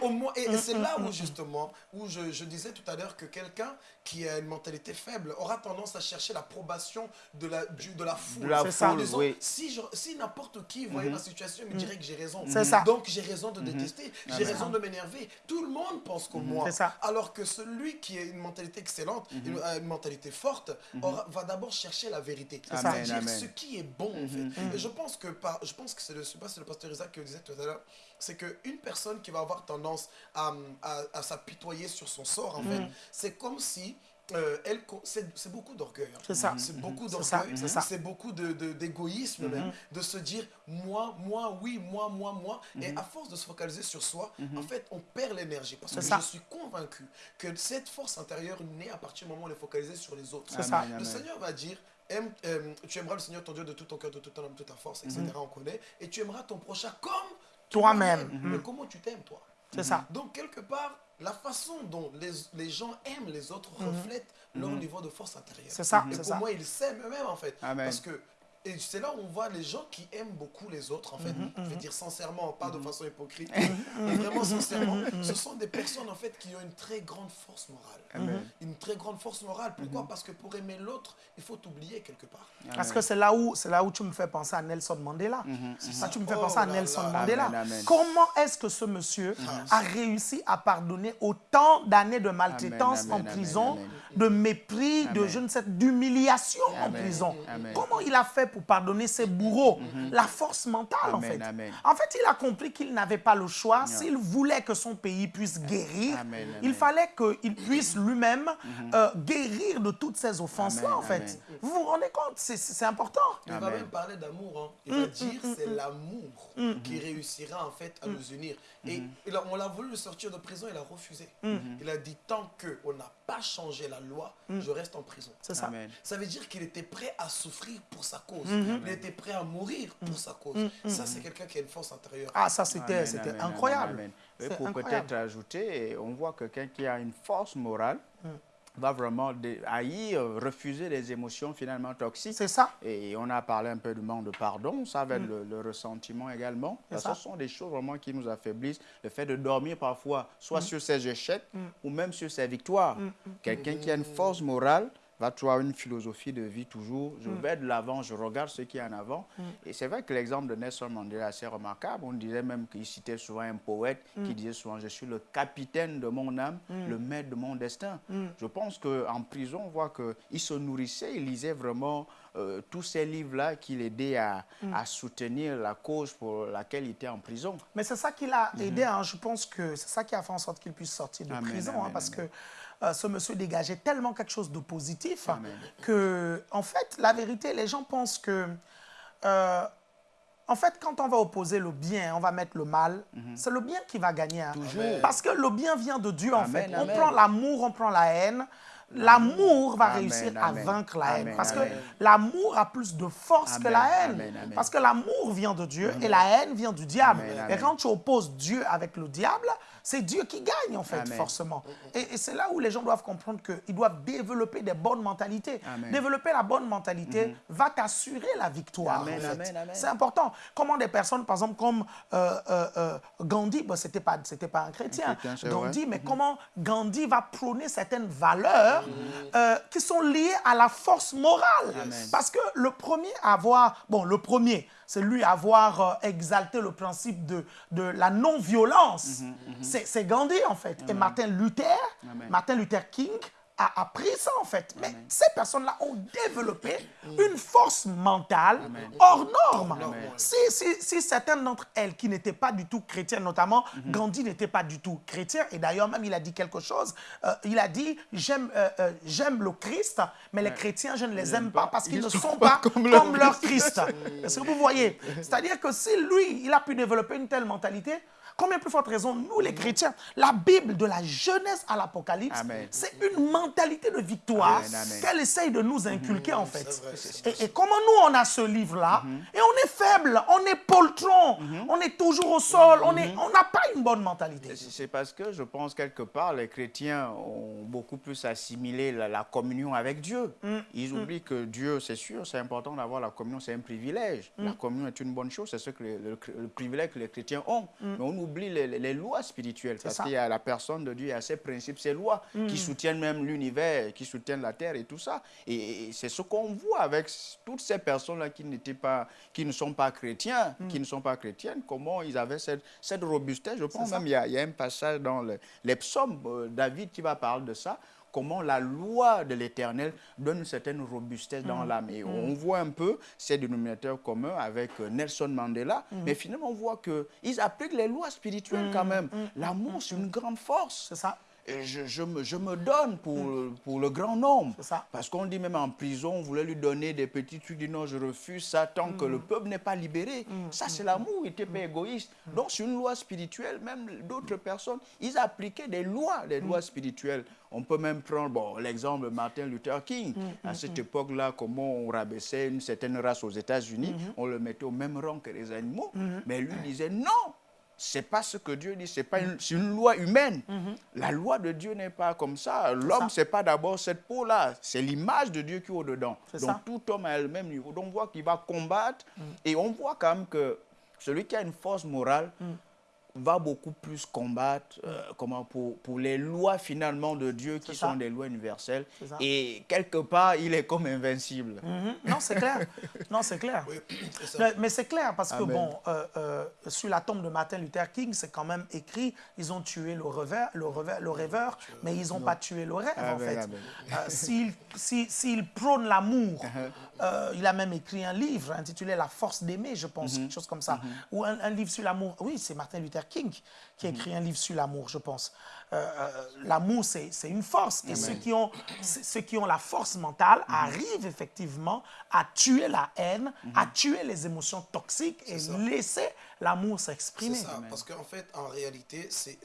Au moins- et c'est là où justement, où je disais tout à l'heure que quelqu'un qui a une mentalité faible aura tendance à chercher l'approbation de la, du- de la foule. De la C'est ça. En foule, disant, oui. si, si n'importe qui voyait ma situation, il me dirait que j'ai raison. C'est ça. Donc j'ai raison de détester, j'ai raison de m'énerver. Tout le monde pense comme moi. C'est ça. Alors que celui qui a une mentalité excellente, une, a une mentalité forte, aura- va d'abord chercher la vérité. ça. C'est-à-dire ce qui est bon en fait. Et je pense que par, je pense que c'est le, pas le pasteur Isaac qui le disait tout à l'heure, c'est qu'une personne qui va avoir tendance à, à, à s'apitoyer sur son sort en fait, c'est comme si euh, c'est beaucoup d'orgueil. hein. C'est ça. C'est beaucoup d'orgueil. c'est ça. C'est beaucoup de- d'égoïsme même, de se dire moi, moi, oui, moi, moi, moi. Et à force de se focaliser sur soi, en fait, on perd l'énergie. Parce que ça. je suis convaincu que cette force intérieure naît à partir du moment où on est focalisé sur les autres. C'est ça. Le. Seigneur va dire aime, euh, tu aimeras le Seigneur ton Dieu de tout ton cœur, de toute ton âme, de toute ta force, etc. On connaît. Et tu aimeras ton prochain comme Toi-même. toi-même. Mais comment tu t'aimes, toi? C'est ça. Donc, quelque part, la façon dont les, les gens aiment les autres reflète leur niveau de force intérieure. C'est ça, Et pour ça. moi, ils s'aiment eux-mêmes, en fait. Amen. Parce que et c'est là où on voit les gens qui aiment beaucoup les autres, en fait. Je vais dire sincèrement, pas de façon hypocrite, mais vraiment sincèrement. Ce sont des personnes, en fait, qui ont une très grande force morale. Une très grande force morale. Pourquoi Parce que pour aimer l'autre, il faut t'oublier quelque part. Parce que c'est là où c'est là où tu me fais penser à Nelson Mandela. Ça, tu me fais Oh penser à là Nelson là. Mandela. Amen, amen. Comment est-ce que ce monsieur a réussi à pardonner autant d'années de maltraitance Amen, en amen, prison, amen, de mépris, de je ne sais d'humiliation en prison? Amen. Comment il a fait pour pardonner ses bourreaux La force mentale en fait. amen. En fait, il a compris qu'il n'avait pas le choix. S'il voulait que son pays puisse guérir, Amen, amen. il fallait qu'il puisse lui-même euh, guérir de toutes ces offenses-là en fait. amen. Vous vous rendez compte? C'est- important. Il va même parler d'amour. hein. Il va dire c'est l'amour qui réussira en fait à nous unir. Et il a- on l'a voulu le sortir de prison, il a refusé. Il a dit tant qu'on n'a pas changé la loi, je reste en prison. C'est ça. Amen. Ça veut dire qu'il était prêt à souffrir pour sa cause. Il était prêt à mourir pour sa cause. Ça, c'est quelqu'un qui a une force intérieure. Ah, ça, c'était incroyable. amen, amen. Et pour peut-être ajouter, on voit que quelqu'un qui a une force morale va vraiment haïr, refuser les émotions finalement toxiques. C'est ça. Et on a parlé un peu du manque de pardon, ça va être le, le ressentiment également. Parce ça. ce sont des choses vraiment qui nous affaiblissent. Le fait de dormir parfois, soit sur ses échecs ou même sur ses victoires. Quelqu'un qui a une force morale va avoir une philosophie de vie toujours. Je vais de l'avant, je regarde ce qui est en avant. Et c'est vrai que l'exemple de Nelson Mandela est assez remarquable. On disait même qu'il citait souvent un poète qui disait souvent Je suis le capitaine de mon âme, le maître de mon destin. Je pense qu'en prison, on voit qu'il se nourrissait, il lisait vraiment euh, tous ces livres-là qui l'aidaient à, à soutenir la cause pour laquelle il était en prison. Mais c'est ça qui l'a aidé. hein. Je pense que c'est ça qui a fait en sorte qu'il puisse sortir de Amen, prison. hein, parce amen. que ce monsieur dégageait tellement quelque chose de positif Amen. que, en fait, la vérité, les gens pensent que. euh, en fait, quand on va opposer le bien, on va mettre le mal, c'est le bien qui va gagner. hein. Toujours. Parce que le bien vient de Dieu, en fait. amen. On prend l'amour, on prend la haine. L'amour va Amen, réussir à vaincre la haine. Parce que l'amour a plus de force que la haine. Parce que l'amour vient de Dieu et la haine vient du diable. Et quand tu opposes Dieu avec le diable, c'est Dieu qui gagne, en fait, Amen. forcément. Et, et c'est là où les gens doivent comprendre qu'ils doivent développer des bonnes mentalités. Amen. Développer la bonne mentalité va t'assurer la victoire. Amen, en fait. amen, amen. C'est important. Comment des personnes, par exemple, comme euh, euh, euh, Gandhi, bon, c'était pas, pas un chrétien, Gandhi, mais comment Gandhi va prôner certaines valeurs euh, qui sont liés à la force morale. Parce que le premier à avoir, bon, le premier, c'est lui avoir euh, exalté le principe de, de la non-violence. C'est c'est Gandhi, en fait. Et Martin Luther, Amen. Martin Luther King a appris ça, en fait. Mais ces personnes-là ont développé une force mentale hors norme. Si, si, si certaines d'entre elles qui n'étaient pas du tout chrétiennes, notamment Gandhi n'était pas du tout chrétien, et d'ailleurs même il a dit quelque chose, euh, il a dit j'aime euh, euh, j'aime le Christ, mais les chrétiens je ne les aime pas. parce qu'ils ne sont pas comme leur Christ. Est-ce que vous voyez C'est-à-dire que si lui, il a pu développer une telle mentalité, combien plus forte raison nous les chrétiens La Bible de la Genèse à l'Apocalypse, c'est une mentalité de victoire qu'elle essaye de nous inculquer en fait. vrai, c'est Et, et comment nous on a ce livre-là, et on est faible, on est poltron, on est toujours au sol, on est- on n'a pas une bonne mentalité. C'est parce que je pense quelque part les chrétiens ont beaucoup plus assimilé la, la communion avec Dieu. Ils oublient que Dieu, c'est sûr, c'est important d'avoir la communion, c'est un privilège. La communion est une bonne chose, c'est ce que le privilège que les chrétiens ont. Mais on oublie les, lois spirituelles parce qu'il y a la personne de Dieu, il y a ses principes, ses lois qui soutiennent même l'univers, qui soutiennent la terre et tout ça. Et, et c'est ce qu'on voit avec toutes ces personnes-là qui pas, qui ne sont pas chrétiens, qui ne sont pas chrétiennes, comment ils avaient cette, cette robustesse. Je pense même il y, a, il y a un passage dans le- les psaumes, euh, David qui va parler de ça, comment la loi de l'Éternel donne une certaine robustesse dans l'âme. Et on voit un peu ces dénominateurs communs avec euh, Nelson Mandela, mais finalement on voit qu'ils appliquent les lois spirituelles quand même. L'amour, c'est une grande force. C'est ça. Et je, je me, je me donne pour, pour le grand nombre. Ça. Parce qu'on dit même en prison, on voulait lui donner des petits trucs, il dit non, je refuse ça tant que le peuple n'est pas libéré. Ça, c'est l'amour, il n'était pas égoïste. Donc, c'est une loi spirituelle, même d'autres personnes, ils appliquaient des lois, des lois spirituelles. On peut même prendre bon, l'exemple de Martin Luther King. À cette époque-là, comment on rabaissait une certaine race aux États-Unis, on le mettait au même rang que les animaux. Mais lui disait non, c'est pas ce que Dieu dit, c'est pas une, loi humaine. La loi de Dieu n'est pas comme ça. L'homme, c'est pas d'abord cette peau-là, c'est l'image de Dieu qui est au-dedans. Donc ça. tout homme a le même niveau. Donc on voit qu'il va combattre et on voit quand même que celui qui a une force morale va beaucoup plus combattre euh, comment, pour, pour les lois finalement de Dieu qui ça. sont des lois universelles. Et quelque part, il est comme invincible. Mhm. Non, c'est clair. Non, c'est clair. Oui. Mais, mais c'est clair parce que, bon, euh, euh, sur la tombe de Martin Luther King, c'est quand même écrit ils ont tué le rêveur, le rêveur, le rêveur mais ils n'ont pas tué le rêve, en fait. amen. Euh, S'il si, s'il prône l'amour, Uh-huh. Euh, il a même écrit un livre intitulé La force d'aimer, je pense, Mm-hmm. quelque chose comme ça. Ou un, un livre sur l'amour. Oui, c'est Martin Luther King qui a Mm-hmm. écrit un livre sur l'amour, je pense. Euh, euh, l'amour, c'est une force. Et ceux qui, ont, ceux qui ont la force mentale arrivent effectivement à tuer la haine, à tuer les émotions toxiques et ça. laisser l'amour C'est s'exprimer. ça, parce qu'en fait, en réalité, c'est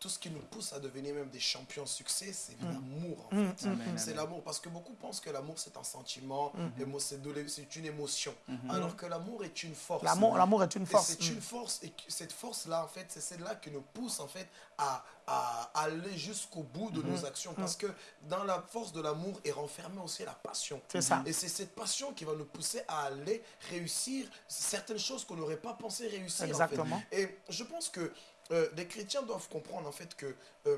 tout ce qui nous pousse à devenir même des champions de succès, c'est l'amour, en fait. C'est l'amour, parce que beaucoup pensent que l'amour, c'est un sentiment, émo- c'est une émotion, alors que l'amour est une force. L'amour est une force. c'est une force, et cette force-là, en fait, c'est celle-là qui nous pousse, en fait, à, à aller jusqu'au bout de nos actions. Parce que dans la force de l'amour est renfermée aussi la passion. C'est ça. Et c'est cette passion qui va nous pousser à aller réussir certaines choses qu'on n'aurait pas pensé réussir. en fait. Exactement. Et je pense que euh, les chrétiens doivent comprendre en fait que euh,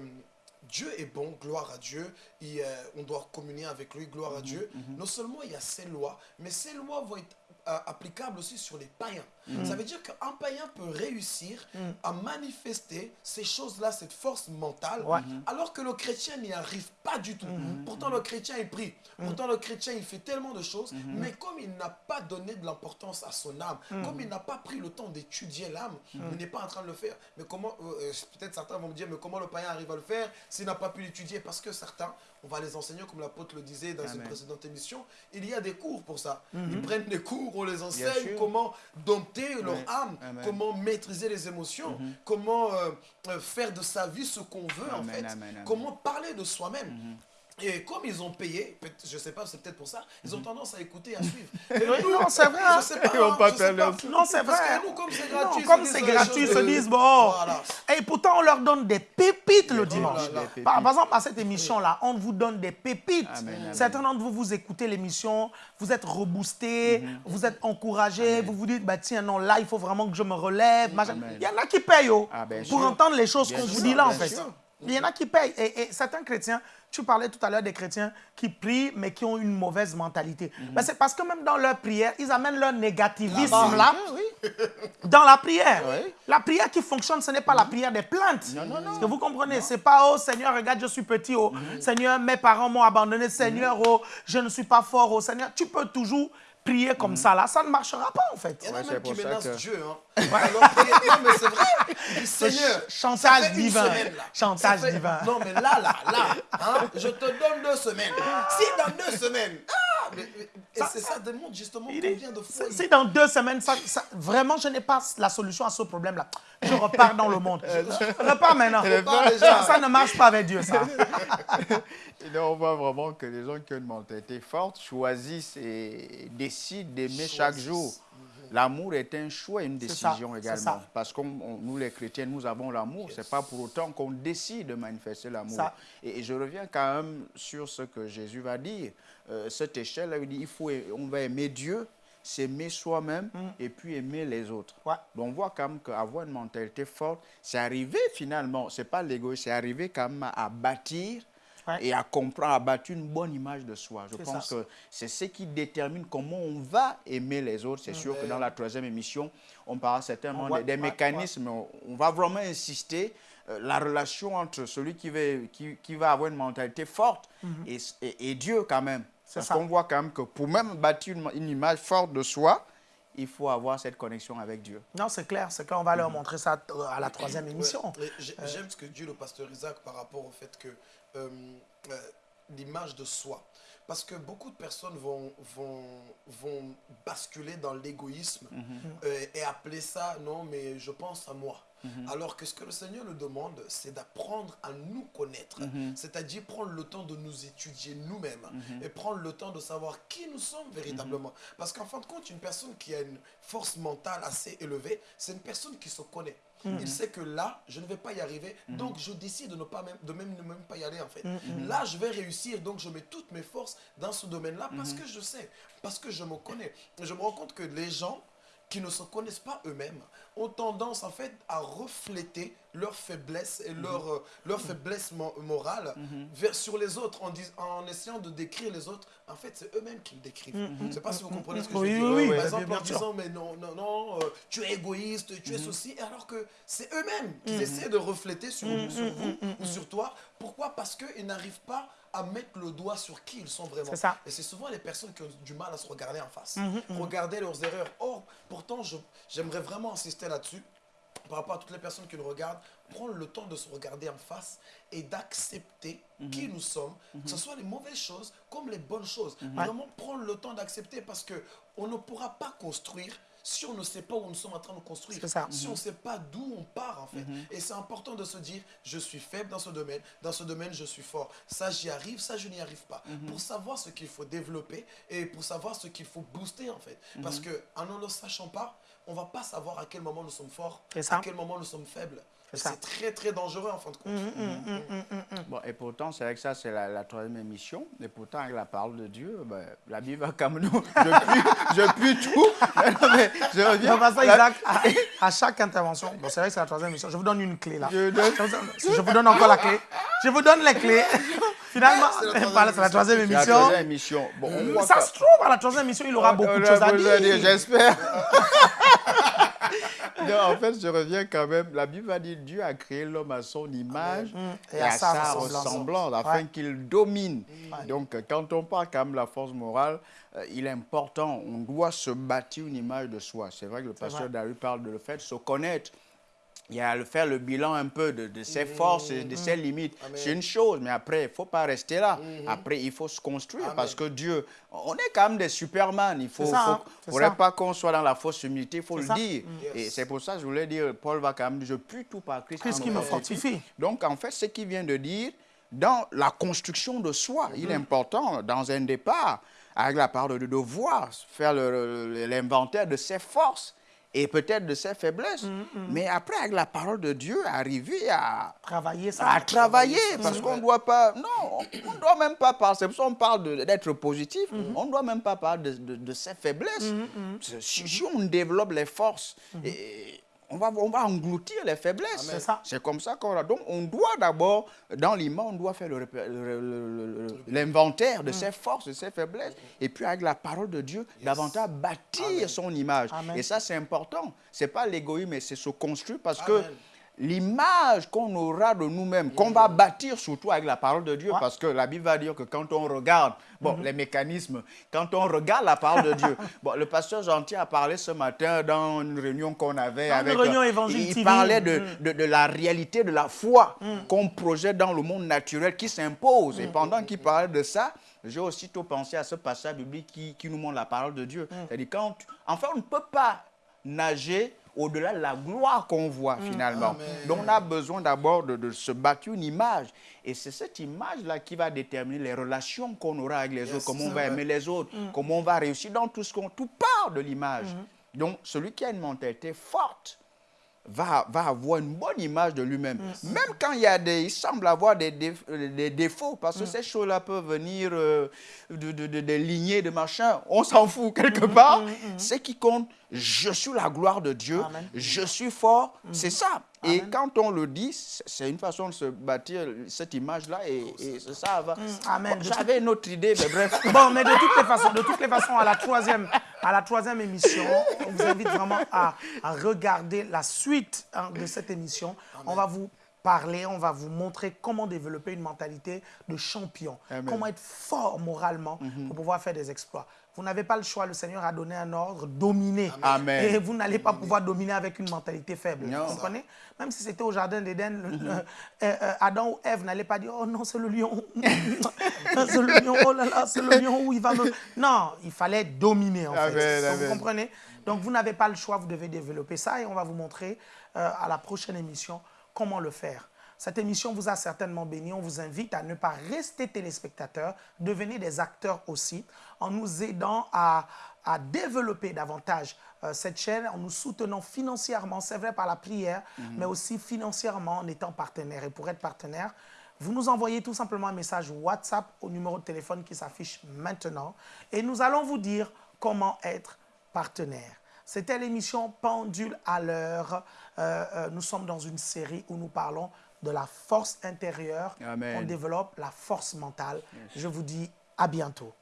Dieu est bon, gloire à Dieu, et, euh, on doit communier avec lui, gloire à Dieu. Non seulement il y a ces lois, mais ces lois vont être applicables aussi sur les païens. Ça veut dire qu'un païen peut réussir à manifester ces choses-là, cette force mentale, Ouais. alors que le chrétien n'y arrive pas du tout. Pourtant, le chrétien il prie, pourtant le chrétien il fait tellement de choses, mais comme il n'a pas donné de l'importance à son âme, comme il n'a pas pris le temps d'étudier l'âme, il n'est pas en train de le faire. Mais comment, euh, euh, peut-être certains vont me dire, mais comment le païen arrive à le faire s'il n'a pas pu l'étudier? Parce que certains, on va les enseigner, comme l'apôtre le disait dans une précédente émission, il y a des cours pour ça. Ils prennent des cours, on les enseigne comment dompter leur Ouais. âme, Amen. comment maîtriser les émotions, comment euh, euh, faire de sa vie ce qu'on veut en fait, amen, comment parler de soi-même. Et comme ils ont payé, je sais pas, c'est peut-être pour ça, ils ont tendance à écouter à suivre. Et non, c'est vrai, hein. Je sais pas, Ils vont pas je sais faire pas. leur- Non, c'est Parce vrai. que nous, comme c'est Non, gratuit, comme ils se c'est gratuit, ils se de- disent, bon. Voilà. Et pourtant, on leur donne des pépites le dimanche. là là. Des Par, exemple, à cette émission-là, on vous donne des pépites. Amen, amen. Certains d'entre vous, vous écoutez l'émission, vous êtes reboostés, vous êtes encouragés, vous vous dites, bah, tiens, non, là, il faut vraiment que je me relève. Il y en a qui payent oh, Ah, pour sûr. entendre les choses qu'on vous dit là, en fait. Il y en a qui payent. Et certains chrétiens tu parlais tout à l'heure des chrétiens qui prient, mais qui ont une mauvaise mentalité. Mhm. Ben, c'est parce que même dans leur prière, ils amènent leur négativisme là, dans la prière. Oui. La prière qui fonctionne, ce n'est pas la prière des plaintes. Non, non, que vous comprenez? C'est pas, oh Seigneur, regarde, je suis petit, oh Seigneur, mes parents m'ont abandonné, Seigneur, oh, je ne suis pas fort, oh Seigneur. Tu peux toujours prier comme ça là, ça ne marchera pas en fait. Il y en a même qui menacent que- Dieu. Hein. Alors, priez- non, mais c'est vrai. Il dit, Seigneur, chantage divin. semaine. Chantage fait- divin. Non, mais là, là, là, hein, je te donne deux semaines. Si dans deux semaines, ah, mais- et c'est ça démontre justement combien de fois si dans deux semaines, ça, ça- vraiment, je n'ai pas la solution à ce problème-là. Je repars dans le monde. Je repars maintenant. Repars déjà. Ça ne marche pas avec Dieu, ça. Et là, on voit vraiment que les gens qui ont une mentalité forte choisissent et décident d'aimer chaque jour. L'amour est un choix, une ça, décision également. Parce que nous, les chrétiens, nous avons l'amour. Ce n'est pas pour autant qu'on décide de manifester l'amour. Et, et je reviens quand même sur ce que Jésus va dire. Euh, cette échelle-là, il dit il faut, on va aimer Dieu, s'aimer soi-même et puis aimer les autres. Mm. Ouais. Donc on voit quand même qu'avoir une mentalité forte, c'est arriver finalement, c'est pas l'égoïsme, c'est arriver quand même à bâtir Ouais. et à comprendre, à bâtir une bonne image de soi. Je pense ça. que c'est ce qui détermine comment on va aimer les autres. C'est sûr que dans la troisième émission, on parlera certainement des, des ouais, mécanismes, on- on va vraiment insister euh, la relation entre celui qui va, qui, qui va avoir une mentalité forte et, et- et Dieu quand même. Parce qu'on voit quand même que pour même bâtir une, une image forte de soi, il faut avoir cette connexion avec Dieu. Non, c'est clair. C'est qu'on va leur montrer ça euh, à la troisième émission. J'ai- J'aime ce que dit le pasteur Isaac par rapport au fait que euh, euh, l'image de soi. Parce que beaucoup de personnes vont, vont, vont basculer dans l'égoïsme euh, et appeler ça, non, mais je pense à moi. Alors que ce que le Seigneur nous demande, c'est d'apprendre à nous connaître. C'est-à-dire prendre le temps de nous étudier nous-mêmes et prendre le temps de savoir qui nous sommes véritablement. Parce qu'en fin de compte, une personne qui a une force mentale assez élevée, c'est une personne qui se connaît. Il sait que là, je ne vais pas y arriver, donc je décide de ne pas même, de même, ne même pas y aller en fait. Là, je vais réussir, donc je mets toutes mes forces dans ce domaine-là parce que je sais, parce que je me connais. Je me rends compte que les gens qui ne se connaissent pas eux-mêmes ont tendance en fait à refléter leurs faiblesses et leur, euh, leur faiblesse mo- morale vers, sur les autres en, dis- en essayant de décrire les autres. En fait, c'est eux-mêmes qui le décrivent. Je ne sais pas si vous comprenez ce que Oui, je dis. oui, Par exemple, en disant, mais non, non, non, euh, tu es égoïste, tu es ceci, alors que c'est eux-mêmes qui essaient de refléter sur, sur vous ou sur toi. Pourquoi? Parce qu'ils n'arrivent pas à mettre le doigt sur qui ils sont vraiment. Ça. Et c'est souvent les personnes qui ont du mal à se regarder en face. Regarder leurs erreurs. Or, pourtant, j'aimerais vraiment insister là-dessus par rapport à toutes les personnes qui nous regardent, prendre le temps de se regarder en face et d'accepter qui nous sommes, que ce soit les mauvaises choses comme les bonnes choses. Vraiment prendre le temps d'accepter parce que on ne pourra pas construire si on ne sait pas où nous sommes en train de construire. Ça. Si on ne sait pas d'où on part en fait. Et c'est important de se dire, je suis faible dans ce domaine, dans ce domaine je suis fort. Ça j'y arrive, ça je n'y arrive pas. Pour savoir ce qu'il faut développer et pour savoir ce qu'il faut booster en fait. Parce que en ne le sachant pas, on va pas savoir à quel moment nous sommes forts, C'est ça. à quel moment nous sommes faibles. C'est ça. Très très dangereux en fin de compte. Bon, et pourtant, c'est vrai que ça, c'est la, la troisième émission. Et pourtant, avec la parole de Dieu, ben, la Bible va comme nous. Je pue, je pue tout. Mais non, mais je reviens. Pasteur La- Isaac, à, à chaque intervention, bon, c'est vrai que c'est la troisième émission, je vous donne une clé là. Je donne- Je vous donne encore la clé. Je vous donne les clés. Finalement, C'est la troisième voilà, c'est la troisième émission. émission. Bon, Ça se trouve, à la troisième émission, il aura beaucoup de choses à dire. J'espère. En fait, je reviens quand même. La Bible va dire Dieu a créé l'homme à son image et, à, sa ressemblance, afin Ouais. qu'il domine. Donc, euh, quand on parle quand même de la force morale, euh, il est important, on doit se bâtir une image de soi. C'est vrai que le pasteur. Daru parle de le fait de se connaître. Il y a le faire le bilan un peu de, de ses forces de ses limites. Amen. C'est une chose, mais après, il ne faut pas rester là. Après, il faut se construire Amen. parce que Dieu, on est quand même des superman. Il faut, C'est ça, faut- hein, faudrait ça. pas qu'on soit dans la fausse humilité, il faut le ça. dire. Yes. Et c'est pour ça que je voulais dire, Paul va quand même dire, je pue tout par Christ. Christ qui me fortifie. Donc, en fait, ce qu'il vient de dire, dans la construction de soi, il est important, dans un départ, avec la parole de, de voir, faire l'inventaire de ses forces et peut-être de ses faiblesses. Mais après, avec la parole de Dieu, arriver à, Travailler ça. à travailler, parce qu'on ne doit pas... Non, on ne doit même pas parler... C'est pour ça qu'on parle d'être positif. On ne doit même pas parler de, de- de ses faiblesses. Si, si on développe les forces, et on va, on va engloutir les faiblesses. C'est ça. C'est comme ça qu'on a. Donc, on doit d'abord, dans l'image, on doit faire l'inventaire de ses forces, de ses faiblesses. Et puis, avec la parole de Dieu, davantage bâtir son image. Amen. Et ça, c'est important. C'est pas l'égoïsme, mais c'est se construire parce que. L'image qu'on aura de nous-mêmes, qu'on va bâtir surtout avec la parole de Dieu, Ouais. parce que la Bible va dire que quand on regarde, bon, Mhm. les mécanismes, quand on regarde la parole de Dieu, bon, le pasteur Gentil a parlé ce matin dans une réunion qu'on avait Dans une avec... réunion euh, Évangile il TV. parlait de, Mhm. de, de la réalité de la foi qu'on projette dans le monde naturel qui s'impose. Mhm. Et pendant qu'il parlait de ça, j'ai aussitôt pensé à ce passage biblique qui, qui nous montre la parole de Dieu. Mhm. C'est-à-dire, quand, tu- enfin, on ne peut pas nager au-delà de la gloire qu'on voit Mhm. finalement. Amen. Donc on a besoin d'abord de, de se bâtir une image. Et c'est cette image-là qui va déterminer les relations qu'on aura avec les Yes, autres, comment on va aimer les autres, Mhm. comment on va réussir dans tout ce qu'on... Tout part de l'image. Donc celui qui a une mentalité forte, va, va avoir une bonne image de lui-même. Même quand il y a des, il semble avoir des, déf- des défauts, parce que ces choses-là peuvent venir euh, de, de, lignées de machin, on s'en fout quelque part. Ce qui compte, je suis la gloire de Dieu, Amen. je suis fort, c'est ça. Et Amen. quand on le dit, c'est une façon de se bâtir cette image-là, et, ça va. Amen. Bon, De J'avais une autre idée, mais bref. Bon, mais de toutes les façons, de toutes les façons, à la troisième, à la troisième émission, on vous invite vraiment à, à regarder la suite hein, de cette émission. On va vous parler, on va vous montrer comment développer une mentalité de champion, Amen. comment être fort moralement pour pouvoir faire des exploits. Vous n'avez pas le choix, le Seigneur a donné un ordre, dominer. Amen. Et vous n'allez pas pouvoir dominer avec une mentalité faible. Non. Vous comprenez? Même si c'était au jardin d'Éden, le- le- euh, euh, Adam ou Ève n'allaient pas dire Oh non, c'est le lion. c'est le lion, oh là là, c'est le lion où il va me. Non, il fallait dominer en Amen, fait. Vous comprenez? Donc vous n'avez pas le choix, vous devez développer ça et on va vous montrer euh, à la prochaine émission comment le faire. Cette émission vous a certainement béni. On vous invite à ne pas rester téléspectateur, devenez des acteurs aussi, en nous aidant à, à développer davantage euh, cette chaîne, en nous soutenant financièrement, c'est vrai par la prière, mais aussi financièrement en étant partenaire. Et pour être partenaire, vous nous envoyez tout simplement un message WhatsApp au numéro de téléphone qui s'affiche maintenant et nous allons vous dire comment être partenaire. C'était l'émission Pendule à l'heure. Euh, euh, nous sommes dans une série où nous parlons de la force intérieure. Amen. On développe la force mentale. Je vous dis à bientôt.